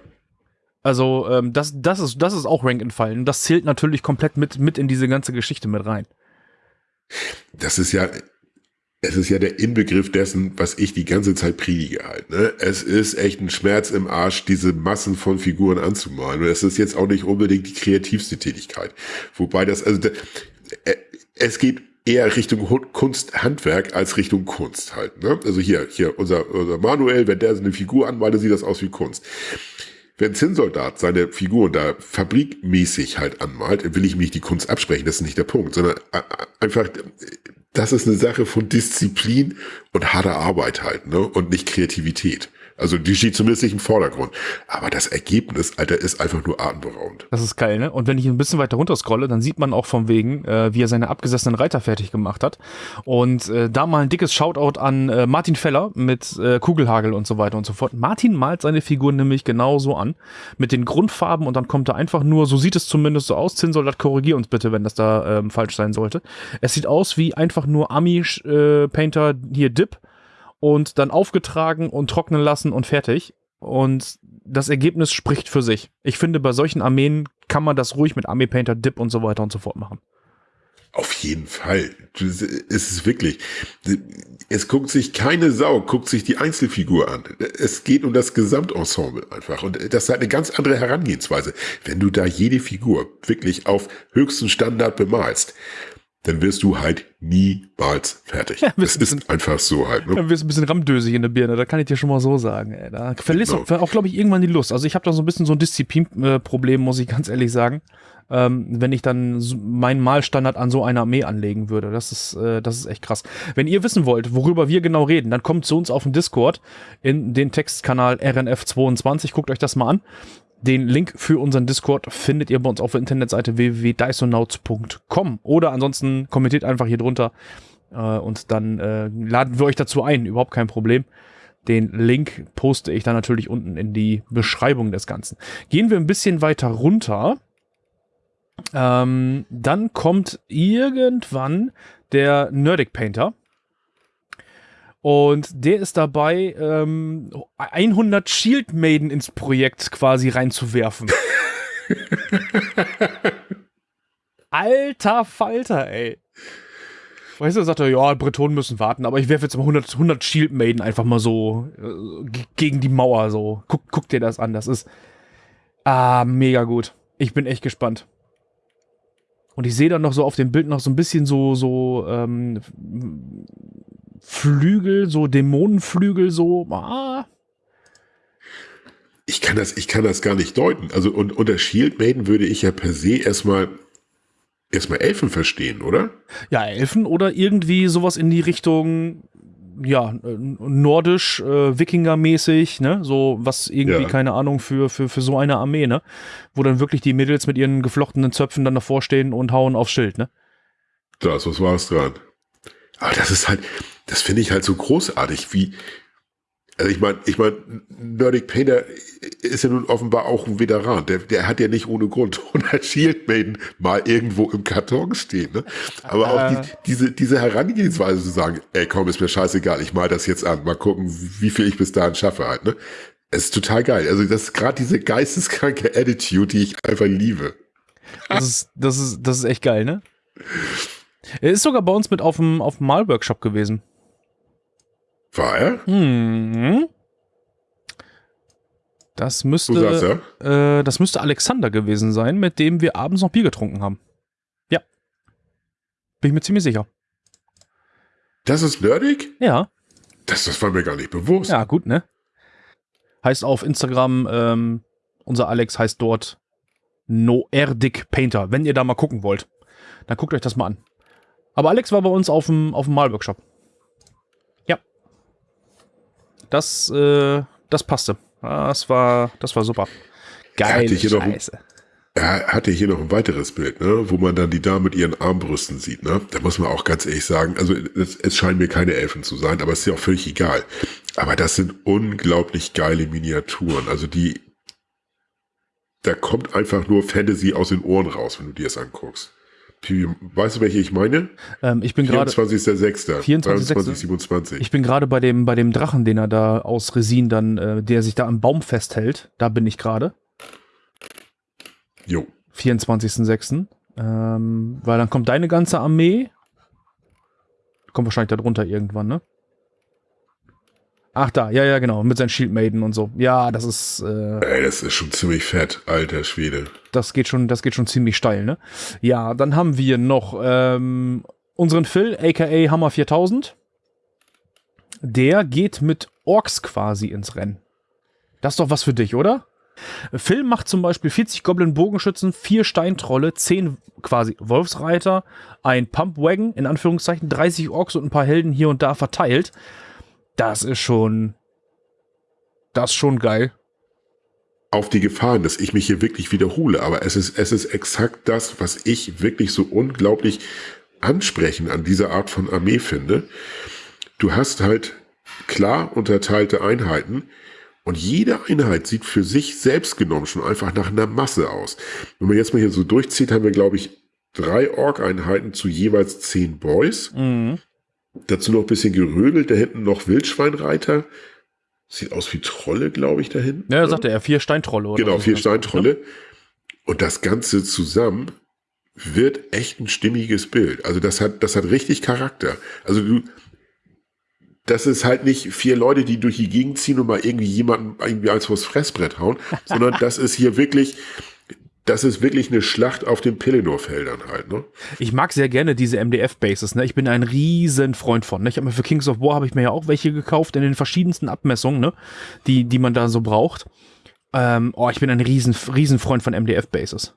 Also, ähm, das, das, ist, das ist auch Rank. Und das zählt natürlich komplett mit, mit in diese ganze Geschichte mit rein. Das ist ja, es ist ja der Inbegriff dessen, was ich die ganze Zeit predige halt. Ne? Es ist echt ein Schmerz im Arsch, diese Massen von Figuren anzumalen. Und es ist jetzt auch nicht unbedingt die kreativste Tätigkeit. Wobei das, also äh, es geht eher Richtung Kunst, Handwerk als Richtung Kunst halt. Ne? Also hier, hier unser, unser Manuel, wenn der so eine Figur anmalt, sieht das aus wie Kunst. Wenn Zinnsoldat seine Figuren da fabrikmäßig halt anmalt, will ich mich die Kunst absprechen, das ist nicht der Punkt, sondern einfach das ist eine Sache von Disziplin und harter Arbeit halt, ne? Und nicht Kreativität. Also die steht zumindest nicht im Vordergrund. Aber das Ergebnis, Alter, ist einfach nur atemberaubend. Das ist geil, ne? Und wenn ich ein bisschen weiter runter scrolle, dann sieht man auch von wegen, äh, wie er seine abgesessenen Reiter fertig gemacht hat. Und äh, da mal ein dickes Shoutout an äh, Martin Feller mit äh, Kugelhagel und so weiter und so fort. Martin malt seine Figuren nämlich genauso an. Mit den Grundfarben und dann kommt er einfach nur, so sieht es zumindest so aus. Zinnsoldat, korrigier uns bitte, wenn das da ähm, falsch sein sollte. Es sieht aus wie einfach nur Ami-Painter, äh, hier Dip und dann aufgetragen und trocknen lassen und fertig. Und das Ergebnis spricht für sich. Ich finde, bei solchen Armeen kann man das ruhig mit Army Painter, Dip und so weiter und so fort machen. Auf jeden Fall. Es ist wirklich. Es guckt sich keine Sau, guckt sich die Einzelfigur an. Es geht um das Gesamtensemble einfach. Und das ist eine ganz andere Herangehensweise. Wenn du da jede Figur wirklich auf höchsten Standard bemalst, dann wirst du halt niemals fertig. [laughs] Ja, das ist einfach so halt. Ne? Dann wirst du ein bisschen ramdösig in der Birne, da kann ich dir schon mal so sagen. Ey. Da verlierst genau. auch, auch glaube ich, irgendwann die Lust. Also ich habe da so ein bisschen so ein Disziplinproblem, muss ich ganz ehrlich sagen. Ähm, wenn ich dann meinen Malstandard an so eine Armee anlegen würde. Das ist, äh, das ist echt krass. Wenn ihr wissen wollt, worüber wir genau reden, dann kommt zu uns auf den Discord in den Textkanal RNF22. Guckt euch das mal an. Den Link für unseren Discord findet ihr bei uns auf der Internetseite www.dysonauts.com oder ansonsten kommentiert einfach hier drunter äh, und dann äh, laden wir euch dazu ein. Überhaupt kein Problem. Den Link poste ich dann natürlich unten in die Beschreibung des Ganzen. Gehen wir ein bisschen weiter runter. Ähm, dann kommt irgendwann der Nerdic Painter. Und der ist dabei, ähm, 100 Shield Maiden ins Projekt quasi reinzuwerfen. [laughs] Alter Falter, ey. Weißt du, sagt er, ja, Bretonen müssen warten, aber ich werfe jetzt mal 100, 100 Shield Maiden einfach mal so äh, gegen die Mauer so. Guck, guck dir das an, das ist ah, mega gut. Ich bin echt gespannt. Und ich sehe dann noch so auf dem Bild noch so ein bisschen so, so ähm, Flügel, so Dämonenflügel, so. Ah. Ich kann das, ich kann das gar nicht deuten. Also und unter Shield Maiden würde ich ja per se erstmal erstmal Elfen verstehen, oder? Ja, Elfen oder irgendwie sowas in die Richtung ja, nordisch, äh, Wikinger-mäßig, ne? So was irgendwie, ja. keine Ahnung, für, für, für so eine Armee, ne? Wo dann wirklich die Mädels mit ihren geflochtenen Zöpfen dann davor stehen und hauen aufs Schild, ne? Das, was war es dran? Aber das ist halt, das finde ich halt so großartig, wie, also ich meine, ich meine, Nerdic Painter ist ja nun offenbar auch ein Veteran. Der, der hat ja nicht ohne Grund [laughs] 100 Shield Maiden mal irgendwo im Karton stehen. Ne? Aber auch die, äh. diese, diese Herangehensweise zu sagen, ey komm, ist mir scheißegal, ich mal das jetzt an, mal gucken, wie viel ich bis dahin schaffe halt. Ne? Es ist total geil. Also das ist gerade diese geisteskranke Attitude, die ich einfach liebe. Das ist, das ist, das ist echt geil, ne? Er ist sogar bei uns mit auf dem, auf dem Malworkshop gewesen. War er? Hm. Das müsste, äh, das müsste Alexander gewesen sein, mit dem wir abends noch Bier getrunken haben. Ja. Bin ich mir ziemlich sicher. Das ist nerdig? Ja. Das, das war mir gar nicht bewusst. Ja, gut, ne? Heißt auf Instagram, ähm, unser Alex heißt dort Noerdic Painter. Wenn ihr da mal gucken wollt, dann guckt euch das mal an. Aber Alex war bei uns auf dem, auf dem Malworkshop. Ja. Das, äh, das passte. Das war, das war super. Geil. Scheiße. Er hatte hier noch ein weiteres Bild, ne, wo man dann die Dame mit ihren Armbrüsten sieht. Ne? Da muss man auch ganz ehrlich sagen, also es, es scheinen mir keine Elfen zu sein, aber es ist ja auch völlig egal. Aber das sind unglaublich geile Miniaturen. Also die, da kommt einfach nur Fantasy aus den Ohren raus, wenn du dir das anguckst. Weißt du, welche ich meine? Ähm, ich bin gerade 24.06. 24.27. Ich bin gerade bei dem, bei dem Drachen, den er da aus Resin dann, äh, der sich da am Baum festhält. Da bin ich gerade. Jo. 24.06. Ähm, weil dann kommt deine ganze Armee. Kommt wahrscheinlich darunter irgendwann, ne? Ach da, ja, ja, genau, mit seinen Shield Maiden und so. Ja, das ist. Äh, Ey, das ist schon ziemlich fett, alter Schwede. Das geht schon, das geht schon ziemlich steil, ne? Ja, dann haben wir noch ähm, unseren Phil, aka Hammer 4000. Der geht mit Orks quasi ins Rennen. Das ist doch was für dich, oder? Phil macht zum Beispiel 40 Goblin-Bogenschützen, 4 Steintrolle, 10 quasi Wolfsreiter, ein Pumpwagon, in Anführungszeichen, 30 Orks und ein paar Helden hier und da verteilt das ist schon, das ist schon geil. Auf die Gefahren, dass ich mich hier wirklich wiederhole, aber es ist, es ist exakt das, was ich wirklich so unglaublich ansprechend an dieser Art von Armee finde. Du hast halt klar unterteilte Einheiten, und jede Einheit sieht für sich selbst genommen schon einfach nach einer Masse aus. Wenn man jetzt mal hier so durchzieht, haben wir, glaube ich, drei Ork-Einheiten zu jeweils zehn Boys. Mhm. Dazu noch ein bisschen gerödelt, da hinten noch Wildschweinreiter. Sieht aus wie Trolle, glaube ich, da hinten. Ja, sagte er, vier Steintrolle. Oder genau, vier Steintrolle. Und das Ganze zusammen wird echt ein stimmiges Bild. Also das hat, das hat richtig Charakter. Also du, das ist halt nicht vier Leute, die durch die Gegend ziehen und mal irgendwie jemanden irgendwie als vors Fressbrett hauen, [laughs] sondern das ist hier wirklich, das ist wirklich eine Schlacht auf den Pelennor-Feldern halt, ne? Ich mag sehr gerne diese MDF-Bases, ne? Ich bin ein riesen Freund von, ne? Ich habe mir für Kings of War habe ich mir ja auch welche gekauft in den verschiedensten Abmessungen, ne? Die, die man da so braucht. Ähm, oh, ich bin ein riesen, riesen Freund von MDF-Bases.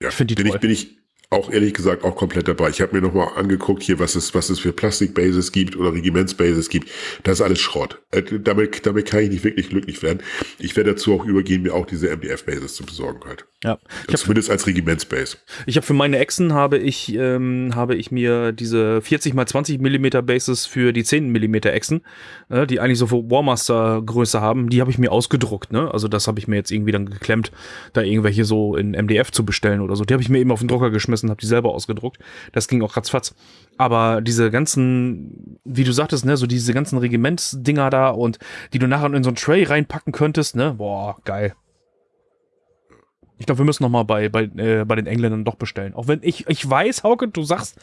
Ja, ich finde die bin toll. Ich, bin ich auch ehrlich gesagt auch komplett dabei. Ich habe mir nochmal angeguckt hier, was es, was es für Plastikbases gibt oder Regimentsbases gibt. Das ist alles Schrott. Äh, damit, damit kann ich nicht wirklich glücklich werden. Ich werde dazu auch übergehen, mir auch diese MDF-Bases zu besorgen halt. Ja. Ich Zumindest als Regimentsbase. Ich habe für meine Echsen habe ich, ähm, habe ich mir diese 40 x 20 mm Bases für die 10 mm Echsen, äh, die eigentlich so für Warmaster Größe haben, die habe ich mir ausgedruckt. Ne? Also das habe ich mir jetzt irgendwie dann geklemmt, da irgendwelche so in MDF zu bestellen oder so. Die habe ich mir eben auf den Drucker geschmissen und habe die selber ausgedruckt. Das ging auch ratzfatz. Aber diese ganzen, wie du sagtest, ne, so diese ganzen Regimentsdinger da und die du nachher in so ein Tray reinpacken könntest, ne, boah, geil. Ich glaube, wir müssen noch mal bei, bei, äh, bei den Engländern doch bestellen. Auch wenn ich, ich weiß, Hauke, du sagst,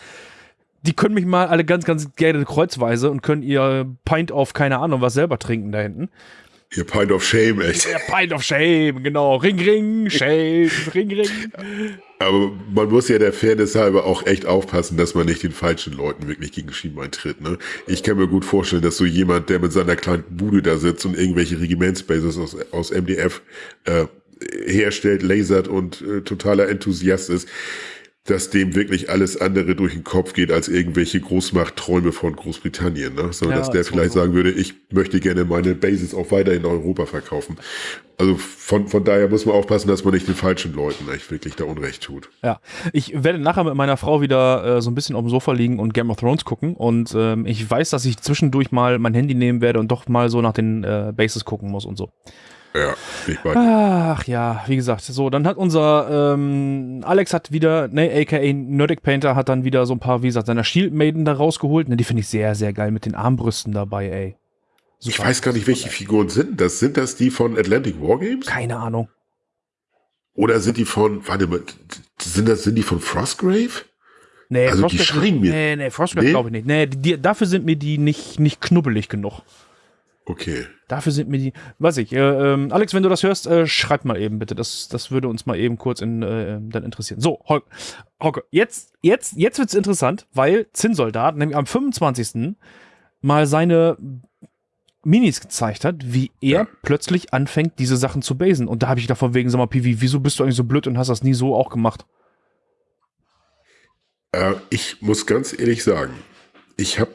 die können mich mal alle ganz, ganz gerne kreuzweise und können ihr Pint auf keine Ahnung was selber trinken da hinten. Ihr Pint of Shame, echt. Der Pint of Shame, genau. Ring, ring, Shame, ring, ring. Aber man muss ja der Fairness halber auch echt aufpassen, dass man nicht den falschen Leuten wirklich gegen Schienbein tritt. Ne? Ich kann mir gut vorstellen, dass so jemand, der mit seiner kleinen Bude da sitzt und irgendwelche Regimentsbases aus, aus MDF äh, herstellt, lasert und äh, totaler Enthusiast ist, dass dem wirklich alles andere durch den Kopf geht als irgendwelche Großmachtträume von Großbritannien, ne? sondern ja, dass der vielleicht so. sagen würde, ich möchte gerne meine Bases auch weiter in Europa verkaufen. Also von, von daher muss man aufpassen, dass man nicht den falschen Leuten echt wirklich da Unrecht tut. Ja, ich werde nachher mit meiner Frau wieder äh, so ein bisschen auf dem Sofa liegen und Game of Thrones gucken und ähm, ich weiß, dass ich zwischendurch mal mein Handy nehmen werde und doch mal so nach den äh, Bases gucken muss und so. Ja, ich mag. Ach ja, wie gesagt, so, dann hat unser ähm, Alex hat wieder, ne, aka Nerdic Painter hat dann wieder so ein paar, wie gesagt, seiner Shield Maiden da rausgeholt. Ne, die finde ich sehr, sehr geil mit den Armbrüsten dabei, ey. Super. Ich weiß gar nicht, welche Figuren sind das. Sind das die von Atlantic Wargames? Keine Ahnung. Oder sind die von, warte mal, sind das, sind die von Frostgrave? Nee, also Frostgrave, die scheinen mir. Nee, nee, Frostgrave nee? glaube ich nicht. Nee, die, dafür sind mir die nicht, nicht knubbelig genug. Okay. Dafür sind mir die, weiß ich, äh, äh, Alex, wenn du das hörst, äh, schreib mal eben bitte. Das, das würde uns mal eben kurz in, äh, dann interessieren. So, Hauke, jetzt, jetzt, jetzt wird's interessant, weil Zinnsoldat nämlich am 25. mal seine Minis gezeigt hat, wie er ja. plötzlich anfängt, diese Sachen zu basen. Und da habe ich davon wegen, sag mal, Pivi, wieso bist du eigentlich so blöd und hast das nie so auch gemacht? Äh, ich muss ganz ehrlich sagen, ich habe,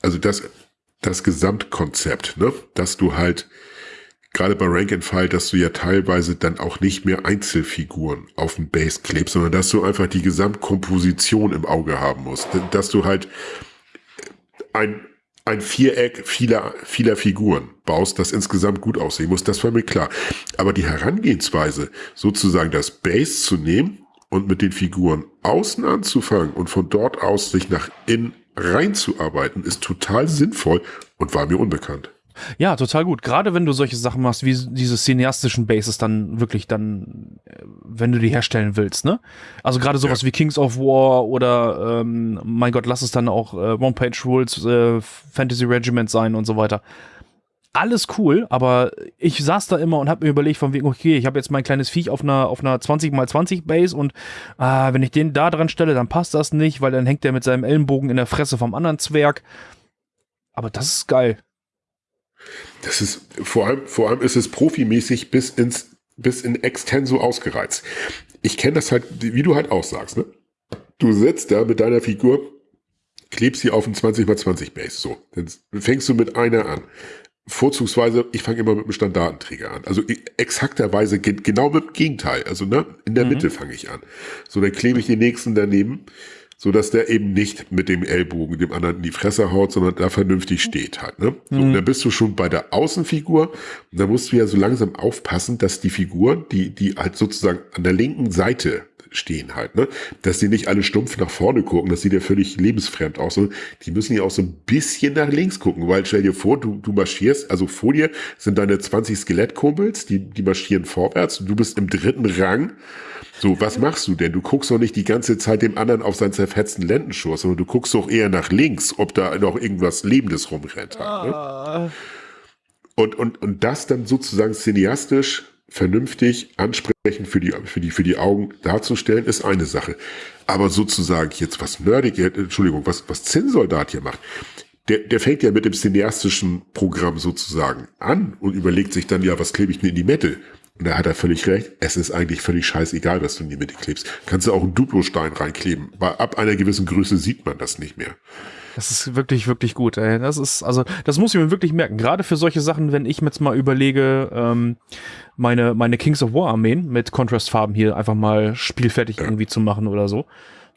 also das, das Gesamtkonzept, ne? dass du halt gerade bei Rank and File, dass du ja teilweise dann auch nicht mehr Einzelfiguren auf dem Base klebst, sondern dass du einfach die Gesamtkomposition im Auge haben musst. Dass du halt ein, ein Viereck vieler, vieler Figuren baust, das insgesamt gut aussehen muss, das war mir klar. Aber die Herangehensweise, sozusagen das Base zu nehmen und mit den Figuren außen anzufangen und von dort aus sich nach innen reinzuarbeiten, ist total sinnvoll und war mir unbekannt. Ja, total gut. Gerade wenn du solche Sachen machst, wie diese cineastischen Bases dann wirklich dann, äh, wenn du die herstellen willst, ne? Also gerade sowas ja. wie Kings of War oder ähm, mein Gott, lass es dann auch äh, One-Page-Rules, äh, Fantasy Regiment sein und so weiter. Alles cool, aber ich saß da immer und habe mir überlegt, von wegen, okay, ich habe jetzt mein kleines Viech auf einer, auf einer 20x20 Base und äh, wenn ich den da dran stelle, dann passt das nicht, weil dann hängt der mit seinem Ellenbogen in der Fresse vom anderen Zwerg. Aber das ist geil. Das ist, vor allem, vor allem ist es profimäßig bis ins, bis in Extenso ausgereizt. Ich kenne das halt, wie du halt auch sagst, ne? Du sitzt da mit deiner Figur, klebst sie auf ein 20x20 Base, so. Dann fängst du mit einer an. Vorzugsweise, ich fange immer mit einem Standardenträger an. Also exakterweise genau mit dem Gegenteil. Also ne, in der mhm. Mitte fange ich an. So, dann klebe ich den nächsten daneben so dass der eben nicht mit dem Ellbogen dem anderen in die Fresse haut, sondern da vernünftig steht halt. Ne? So, mhm. dann bist du schon bei der Außenfigur und da musst du ja so langsam aufpassen, dass die Figur, die, die halt sozusagen an der linken Seite stehen halt, ne? Dass die nicht alle stumpf nach vorne gucken, das sieht ja völlig lebensfremd aus. Und die müssen ja auch so ein bisschen nach links gucken, weil stell dir vor, du, du marschierst, also vor dir sind deine 20 Skelettkumpels, die, die marschieren vorwärts und du bist im dritten Rang so, was machst du denn? Du guckst doch nicht die ganze Zeit dem anderen auf seinen zerfetzten Lendenschurz, sondern du guckst doch eher nach links, ob da noch irgendwas Lebendes rumrennt. Halt, ne? Ah. und, und, und das dann sozusagen cineastisch vernünftig ansprechend für die, für die, für die Augen darzustellen, ist eine Sache. Aber sozusagen jetzt was Nerdig, Entschuldigung, was, was Zinnsoldat hier macht, der, der fängt ja mit dem cineastischen Programm sozusagen an und überlegt sich dann, ja, was klebe ich denn in die Mitte? Und da hat er völlig recht. Es ist eigentlich völlig scheißegal, was du in die Mitte klebst. Kannst du auch einen Duplostein reinkleben. Weil ab einer gewissen Größe sieht man das nicht mehr. Das ist wirklich, wirklich gut. Ey. Das ist, also, das muss ich mir wirklich merken. Gerade für solche Sachen, wenn ich jetzt mal überlege, ähm, meine, meine Kings of War Armeen mit Contrastfarben hier einfach mal spielfertig irgendwie zu machen oder so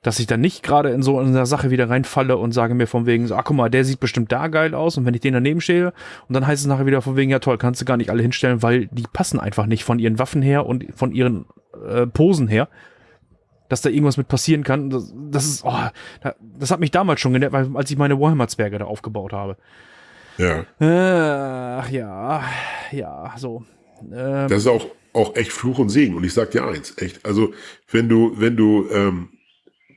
dass ich dann nicht gerade in so einer Sache wieder reinfalle und sage mir von wegen so, ach guck mal, der sieht bestimmt da geil aus und wenn ich den daneben stehe und dann heißt es nachher wieder von wegen, ja toll, kannst du gar nicht alle hinstellen, weil die passen einfach nicht von ihren Waffen her und von ihren äh, Posen her, dass da irgendwas mit passieren kann. Das, das ist, oh, das hat mich damals schon genervt, als ich meine Warhammer-Zwerge da aufgebaut habe. Ja. Ach ja, ja, so. Ähm, das ist auch, auch echt Fluch und Segen. Und ich sag dir eins, echt, also wenn du, wenn du ähm,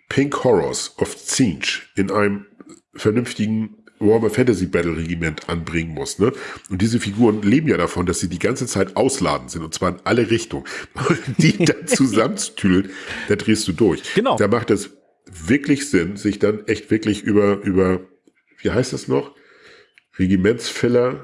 Pink Horrors of Zinch in einem vernünftigen Warhammer Fantasy Battle Regiment anbringen muss. Ne? Und diese Figuren leben ja davon, dass sie die ganze Zeit ausladend sind und zwar in alle Richtungen. [laughs] die dann zusammenzutüdeln, da drehst du durch. Genau. Da macht es wirklich Sinn, sich dann echt wirklich über, über, wie heißt das noch? Regimentsfiller,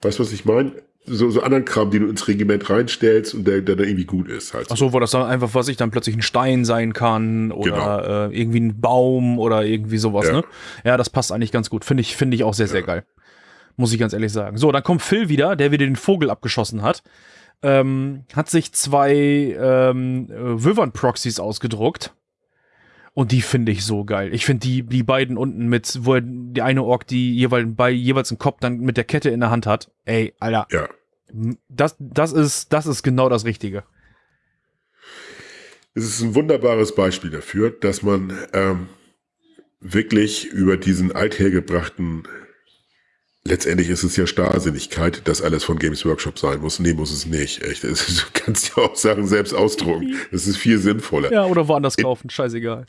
weißt du, was ich meine? So, so anderen Kram, den du ins Regiment reinstellst und der, der dann irgendwie gut ist. Halt so. Ach so, wo das dann einfach, was ich dann plötzlich ein Stein sein kann oder genau. äh, irgendwie ein Baum oder irgendwie sowas, ja. ne? Ja, das passt eigentlich ganz gut. Finde ich, finde ich auch sehr, sehr geil. Muss ich ganz ehrlich sagen. So, dann kommt Phil wieder, der wieder den Vogel abgeschossen hat. Ähm, hat sich zwei ähm, Wyvern-Proxys ausgedruckt. Und die finde ich so geil. Ich finde die, die beiden unten mit, wo die eine Ork, die jeweils bei jeweils einen Kopf dann mit der Kette in der Hand hat. Ey, Alter. Ja. Das, das ist, das ist genau das Richtige. Es ist ein wunderbares Beispiel dafür, dass man ähm, wirklich über diesen althergebrachten, letztendlich ist es ja Starrsinnigkeit, dass alles von Games Workshop sein muss. Nee, muss es nicht. Echt. [laughs] du kannst ja auch Sachen selbst ausdrucken. Das ist viel sinnvoller. Ja, oder woanders kaufen, scheißegal.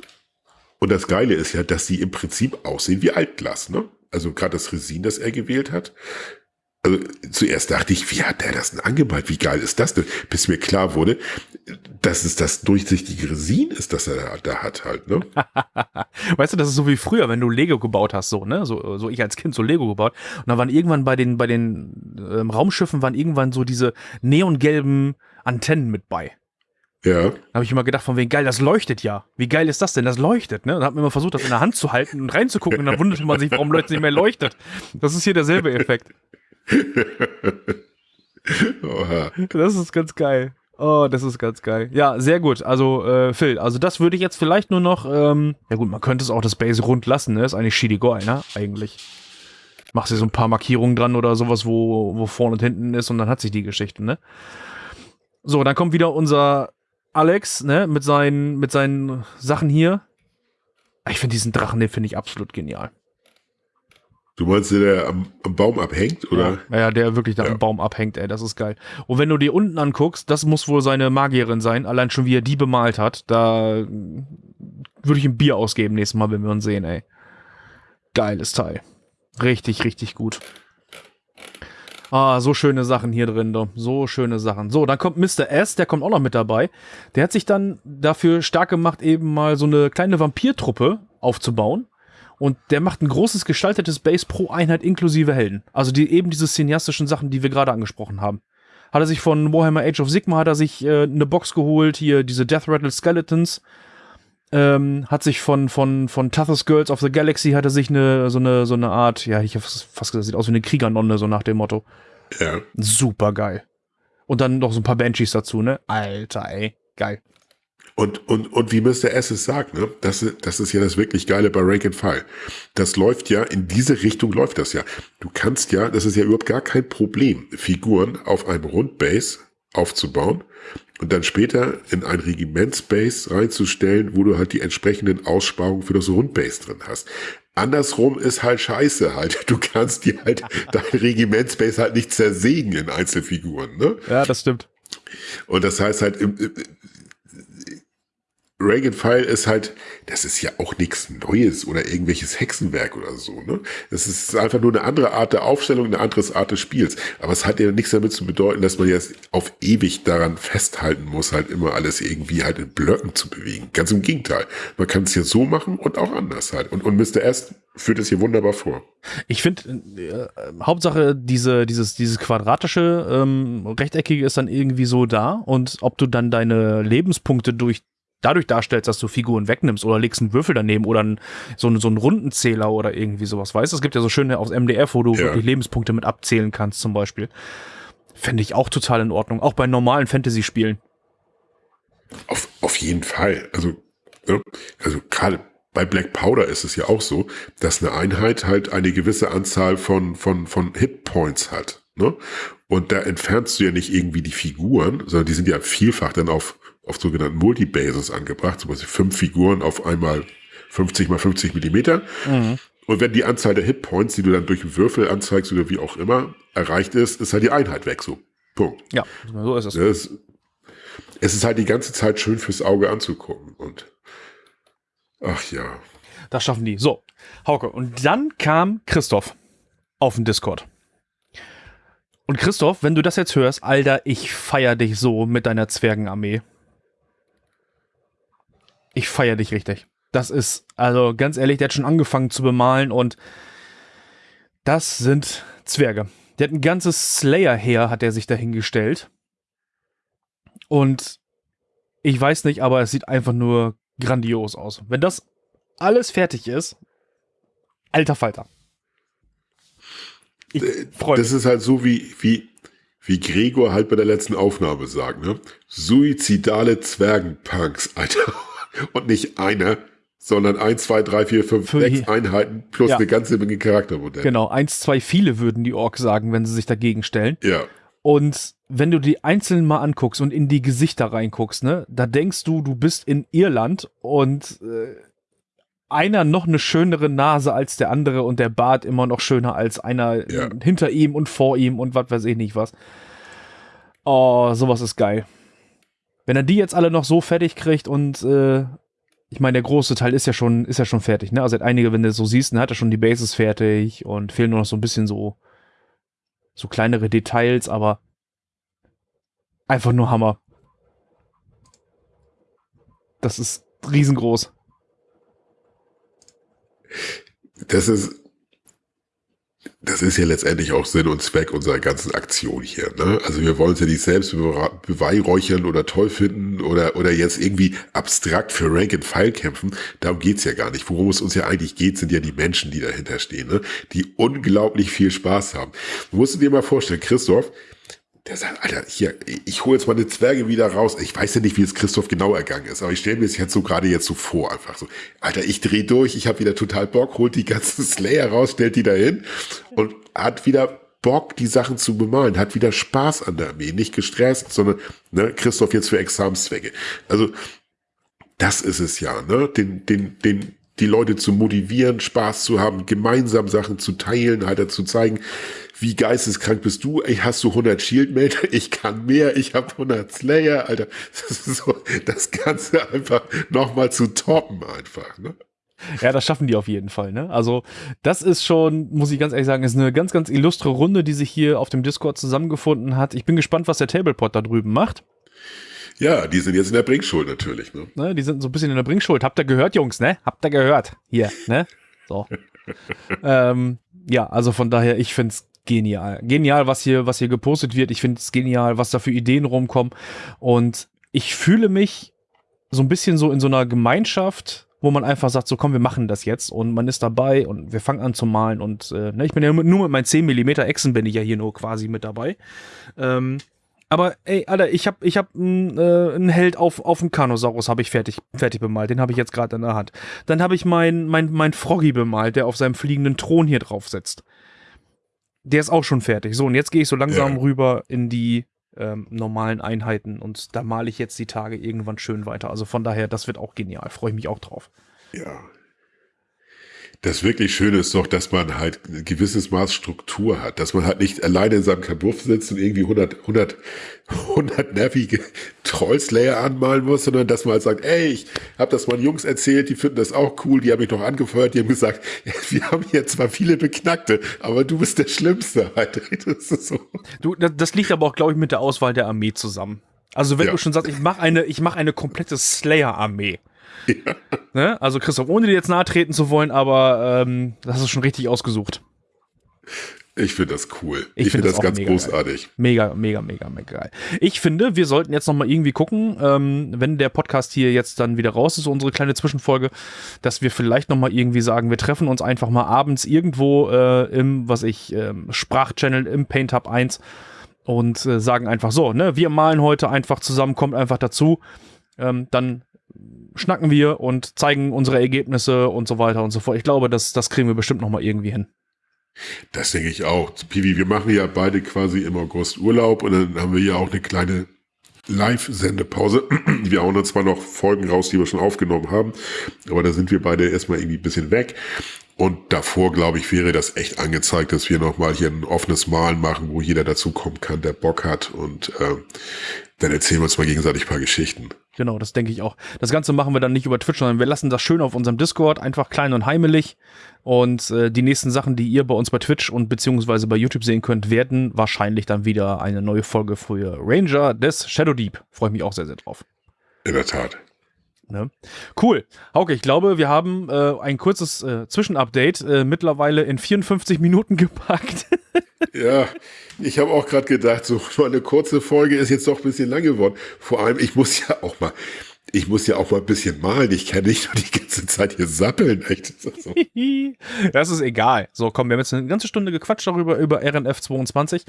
Und das Geile ist ja, dass sie im Prinzip aussehen wie Altglas, ne? Also gerade das Resin, das er gewählt hat. Also zuerst dachte ich, wie hat der das denn angemalt? Wie geil ist das denn? Bis mir klar wurde, dass es das durchsichtige Resin ist, das er da hat halt, ne? [laughs] weißt du, das ist so wie früher, wenn du Lego gebaut hast, so, ne? So, so ich als Kind so Lego gebaut. Und da waren irgendwann bei den, bei den ähm, Raumschiffen waren irgendwann so diese neongelben Antennen mit bei. Ja. Da habe ich immer gedacht, von wegen geil, das leuchtet ja. Wie geil ist das denn? Das leuchtet, ne? Und hat mir immer versucht, das in der Hand zu halten und reinzugucken und dann wunderte man sich, warum Leute nicht mehr leuchtet. Das ist hier derselbe Effekt. Oha. [laughs] Das ist ganz geil. Oh, das ist ganz geil. Ja, sehr gut. Also, äh, Phil, also das würde ich jetzt vielleicht nur noch, ähm, ja gut, man könnte es auch das Base rund lassen, ne? Ist eigentlich Shidigoi, ne? Eigentlich. Machst du so ein paar Markierungen dran oder sowas, wo, wo vorne und hinten ist und dann hat sich die Geschichte, ne? So, dann kommt wieder unser Alex, ne, mit seinen, mit seinen Sachen hier. Ich finde diesen Drachen, den finde ich absolut genial. Du meinst, der am, am Baum abhängt, oder? Ja, ja der wirklich da ja. am Baum abhängt, ey, das ist geil. Und wenn du dir unten anguckst, das muss wohl seine Magierin sein, allein schon wie er die bemalt hat, da würde ich ein Bier ausgeben nächstes Mal, wenn wir uns sehen, ey. Geiles Teil. Richtig, richtig gut. Ah, so schöne Sachen hier drin, du. so schöne Sachen. So, dann kommt Mr. S, der kommt auch noch mit dabei. Der hat sich dann dafür stark gemacht, eben mal so eine kleine Vampirtruppe aufzubauen. Und der macht ein großes gestaltetes Base pro Einheit inklusive Helden. Also die eben diese cineastischen Sachen, die wir gerade angesprochen haben. Hat er sich von Warhammer Age of Sigma, hat er sich äh, eine Box geholt, hier diese Death Rattle Skeletons. Ähm, hat sich von, von, von Toughest Girls of the Galaxy hat er sich eine, so eine, so eine Art, ja, ich hab fast gesagt, sieht aus wie eine Kriegernonne, so nach dem Motto. Ja. Super geil. Und dann noch so ein paar Banshees dazu, ne? Alter, ey. Geil. Und, und, und wie Mr. S es sagt, ne? das, das ist ja das wirklich Geile bei Rank and File. Das läuft ja, in diese Richtung läuft das ja. Du kannst ja, das ist ja überhaupt gar kein Problem, Figuren auf einem Rundbase aufzubauen und dann später in ein Regimentsbase reinzustellen, wo du halt die entsprechenden Aussparungen für das Rundbase drin hast. Andersrum ist halt scheiße halt. Du kannst dir halt [laughs] dein Regimentsbase halt nicht zersägen in Einzelfiguren, ne? Ja, das stimmt. Und das heißt halt, Reagan File ist halt, das ist ja auch nichts Neues oder irgendwelches Hexenwerk oder so, ne? Das ist einfach nur eine andere Art der Aufstellung, eine andere Art des Spiels. Aber es hat ja nichts damit zu bedeuten, dass man jetzt auf ewig daran festhalten muss, halt immer alles irgendwie halt in Blöcken zu bewegen. Ganz im Gegenteil. Man kann es ja so machen und auch anders halt. Und, und Mr. S führt es hier wunderbar vor. Ich finde, äh, Hauptsache diese, dieses, dieses quadratische, ähm, rechteckige ist dann irgendwie so da und ob du dann deine Lebenspunkte durch dadurch darstellst, dass du Figuren wegnimmst oder legst einen Würfel daneben oder einen, so, einen, so einen Rundenzähler oder irgendwie sowas, weißt du? Es gibt ja so schöne aus MDF, wo du ja. wirklich Lebenspunkte mit abzählen kannst zum Beispiel. Fände ich auch total in Ordnung, auch bei normalen Fantasy-Spielen. Auf, auf jeden Fall. Also, ne? also gerade bei Black Powder ist es ja auch so, dass eine Einheit halt eine gewisse Anzahl von, von, von Hitpoints hat. Ne? Und da entfernst du ja nicht irgendwie die Figuren, sondern die sind ja vielfach dann auf auf sogenannten Multibases angebracht, zum Beispiel fünf Figuren auf einmal 50 mal 50 Millimeter. Mhm. Und wenn die Anzahl der Hitpoints, die du dann durch Würfel anzeigst oder wie auch immer, erreicht ist, ist halt die Einheit weg. So. Punkt. Ja, so ist es. es. Es ist halt die ganze Zeit schön fürs Auge anzugucken. Und ach ja. Das schaffen die. So, Hauke. Und dann kam Christoph auf den Discord. Und Christoph, wenn du das jetzt hörst, Alter, ich feier dich so mit deiner Zwergenarmee ich feiere dich richtig. Das ist, also ganz ehrlich, der hat schon angefangen zu bemalen und das sind Zwerge. Der hat ein ganzes Slayer-Heer, hat er sich dahingestellt. Und ich weiß nicht, aber es sieht einfach nur grandios aus. Wenn das alles fertig ist, alter Falter. Ich freu das ist halt so wie, wie, wie Gregor halt bei der letzten Aufnahme sagt, ne? Suizidale Zwergenpunks, Alter. Und nicht eine, sondern eins, zwei, drei, vier, fünf, Für sechs Einheiten plus ja. eine ganze Menge Charaktermodelle. Genau, eins, zwei, viele würden die Orks sagen, wenn sie sich dagegen stellen. Ja. Und wenn du die einzeln mal anguckst und in die Gesichter reinguckst, ne, da denkst du, du bist in Irland und äh, einer noch eine schönere Nase als der andere und der Bart immer noch schöner als einer ja. hinter ihm und vor ihm und was weiß ich nicht was. Oh, sowas ist geil. Wenn er die jetzt alle noch so fertig kriegt und äh, ich meine, der große Teil ist ja schon, ist ja schon fertig, ne? Also hat einige, wenn du so siehst, dann hat er schon die Bases fertig und fehlen nur noch so ein bisschen so, so kleinere Details, aber einfach nur Hammer. Das ist riesengroß. Das ist, das ist ja letztendlich auch Sinn und Zweck unserer ganzen Aktion hier. Ne? Also wir wollen uns ja nicht selbst beweihräuchern oder toll finden oder, oder jetzt irgendwie abstrakt für Rank and File kämpfen. Darum geht's ja gar nicht. Worum es uns ja eigentlich geht, sind ja die Menschen, die dahinter stehen, ne? die unglaublich viel Spaß haben. Du musst dir mal vorstellen, Christoph, der sagt, Alter, hier, ich hole jetzt meine Zwerge wieder raus. Ich weiß ja nicht, wie es Christoph genau ergangen ist, aber ich stelle mir es jetzt so gerade jetzt so vor, einfach so. Alter, ich drehe durch, ich habe wieder total Bock, holt die ganzen [laughs] Slayer raus, stellt die da hin und hat wieder Bock, die Sachen zu bemalen, hat wieder Spaß an der Armee, nicht gestresst, sondern ne, Christoph jetzt für Examenszwecke. Also das ist es ja, ne? Den, den, den, die Leute zu motivieren, Spaß zu haben, gemeinsam Sachen zu teilen, halt zu zeigen, wie geisteskrank bist du? Ey, hast du 100 Shieldmeter? [laughs] Ich kann mehr. Ich habe 100 Slayer, Alter. Das ist so, das Ganze einfach nochmal zu toppen einfach, ne? Ja, das schaffen die auf jeden Fall, ne? Also, das ist schon, muss ich ganz ehrlich sagen, ist eine ganz, ganz illustre Runde, die sich hier auf dem Discord zusammengefunden hat. Ich bin gespannt, was der Tablepot da drüben macht. Ja, die sind jetzt in der Bringschuld natürlich, ne? ne? Die sind so ein bisschen in der Bringschuld. Habt ihr gehört, Jungs, ne? Habt ihr gehört? Hier, ne? So. [laughs] ähm, ja, also von daher, ich find's genial. Genial, was hier, was hier gepostet wird. Ich finde es genial, was da für Ideen rumkommen. Und ich fühle mich so ein bisschen so in so einer Gemeinschaft, wo man einfach sagt, so komm, wir machen das jetzt und man ist dabei und wir fangen an zu malen und äh, ne, ich bin ja nur mit meinen 10 mm Echsen bin ich ja hier nur quasi mit dabei. Ähm, aber ey, Alter, ich hab, ich hab einen äh, einen Held auf, auf dem Kanosaurus habe ich fertig, fertig bemalt. Den habe ich jetzt gerade in der Hand. Dann habe ich mein, mein, mein Froggy bemalt, der auf seinem fliegenden Thron hier drauf sitzt. Der ist auch schon fertig. So, und jetzt gehe ich so langsam ja. rüber in die ähm, normalen Einheiten und da male ich jetzt die Tage irgendwann schön weiter. Also von daher, das wird auch genial. Freue ich mich auch drauf. Ja, das wirklich Schöne ist doch, dass man halt ein gewisses Maß Struktur hat, dass man halt nicht alleine in seinem Kabuff sitzt und irgendwie 100, 100, 100 nervige Trollslayer anmalen muss, sondern dass man halt sagt, ey, ich habe das meinen Jungs erzählt, die finden das auch cool, die haben mich doch angefeuert, die haben gesagt, [laughs] wir haben hier zwar viele Beknackte, aber du bist der Schlimmste. [laughs] Halt. Das ist so. Du, das liegt aber auch, glaube ich, mit der Auswahl der Armee zusammen. Also wenn ja. du schon sagst, ich mache eine, ich mache eine komplette Slayer-Armee, ja. [laughs] Ne? Also Christoph, ohne dir jetzt nahe treten zu wollen, aber ähm, das hast du schon richtig ausgesucht. Ich finde das cool. Ich, ich finde find das ganz großartig. Geil. Mega, mega, mega, mega geil. Ich finde, wir sollten jetzt noch mal irgendwie gucken, ähm, wenn der Podcast hier jetzt dann wieder raus ist, unsere kleine Zwischenfolge, dass wir vielleicht noch mal irgendwie sagen, wir treffen uns einfach mal abends irgendwo äh, im, was ich, ähm, Sprachchannel im Paint Hub 1 und äh, sagen einfach so, ne, wir malen heute einfach zusammen, kommt einfach dazu. Ähm, dann schnacken wir und zeigen unsere Ergebnisse und so weiter und so fort. Ich glaube, das, das kriegen wir bestimmt noch mal irgendwie hin. Das denke ich auch. Pivi, wir machen ja beide quasi im August Urlaub und dann haben wir ja auch eine kleine Live-Sendepause. [clears throat] Wir hauen dann zwar noch Folgen raus, die wir schon aufgenommen haben, aber da sind wir beide erstmal irgendwie ein bisschen weg. Und davor, glaube ich, wäre das echt angezeigt, dass wir nochmal hier ein offenes Malen machen, wo jeder dazukommen kann, der Bock hat. Und äh, dann erzählen wir uns mal gegenseitig ein paar Geschichten. Genau, das denke ich auch. Das Ganze machen wir dann nicht über Twitch, sondern wir lassen das schön auf unserem Discord, einfach klein und heimelig. Und äh, die nächsten Sachen, die ihr bei uns bei Twitch und beziehungsweise bei YouTube sehen könnt, werden wahrscheinlich dann wieder eine neue Folge für Ranger des Shadow Deep. Freue ich mich auch sehr, sehr drauf. In der Tat. Ne? Cool. Hauke, ich glaube, wir haben äh, ein kurzes äh, Zwischenupdate äh, mittlerweile in 54 Minuten [laughs] gepackt. ja, ich habe auch gerade gedacht, so eine kurze Folge ist jetzt doch ein bisschen lang geworden. Vor allem, ich muss ja auch mal, ich muss ja auch mal ein bisschen malen. Ich kann nicht nur die ganze Zeit hier sappeln. Echt. So. [laughs] das ist egal. So, komm, wir haben jetzt eine ganze Stunde gequatscht darüber, über RNF 22.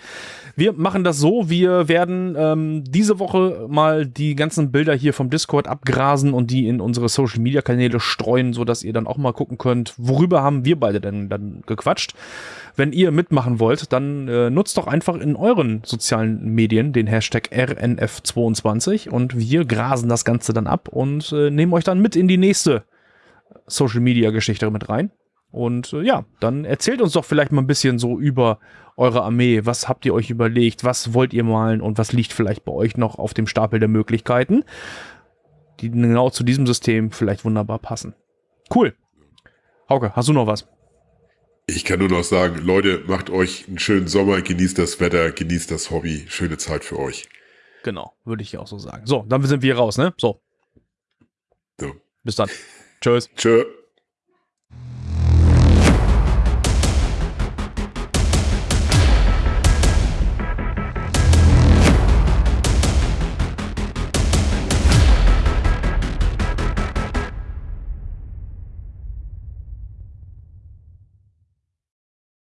Wir machen das so, wir werden ähm, diese Woche mal die ganzen Bilder hier vom Discord abgrasen und die in unsere Social Media Kanäle streuen, sodass ihr dann auch mal gucken könnt, worüber haben wir beide denn dann gequatscht. Wenn ihr mitmachen wollt, dann äh, nutzt doch einfach in euren sozialen Medien den Hashtag RNF22 und wir grasen das Ganze dann ab und äh, nehmen euch dann mit in die nächste Social Media Geschichte mit rein. Und äh, ja, dann erzählt uns doch vielleicht mal ein bisschen so über eure Armee. Was habt ihr euch überlegt? Was wollt ihr malen? Und was liegt vielleicht bei euch noch auf dem Stapel der Möglichkeiten, die genau zu diesem System vielleicht wunderbar passen? Cool. Hauke, hast du noch was? Ich kann nur noch sagen, Leute, macht euch einen schönen Sommer, genießt das Wetter, genießt das Hobby. Schöne Zeit für euch. Genau, würde ich auch so sagen. So, dann sind wir raus, ne? So. so. Bis dann. Tschüss. Tschö.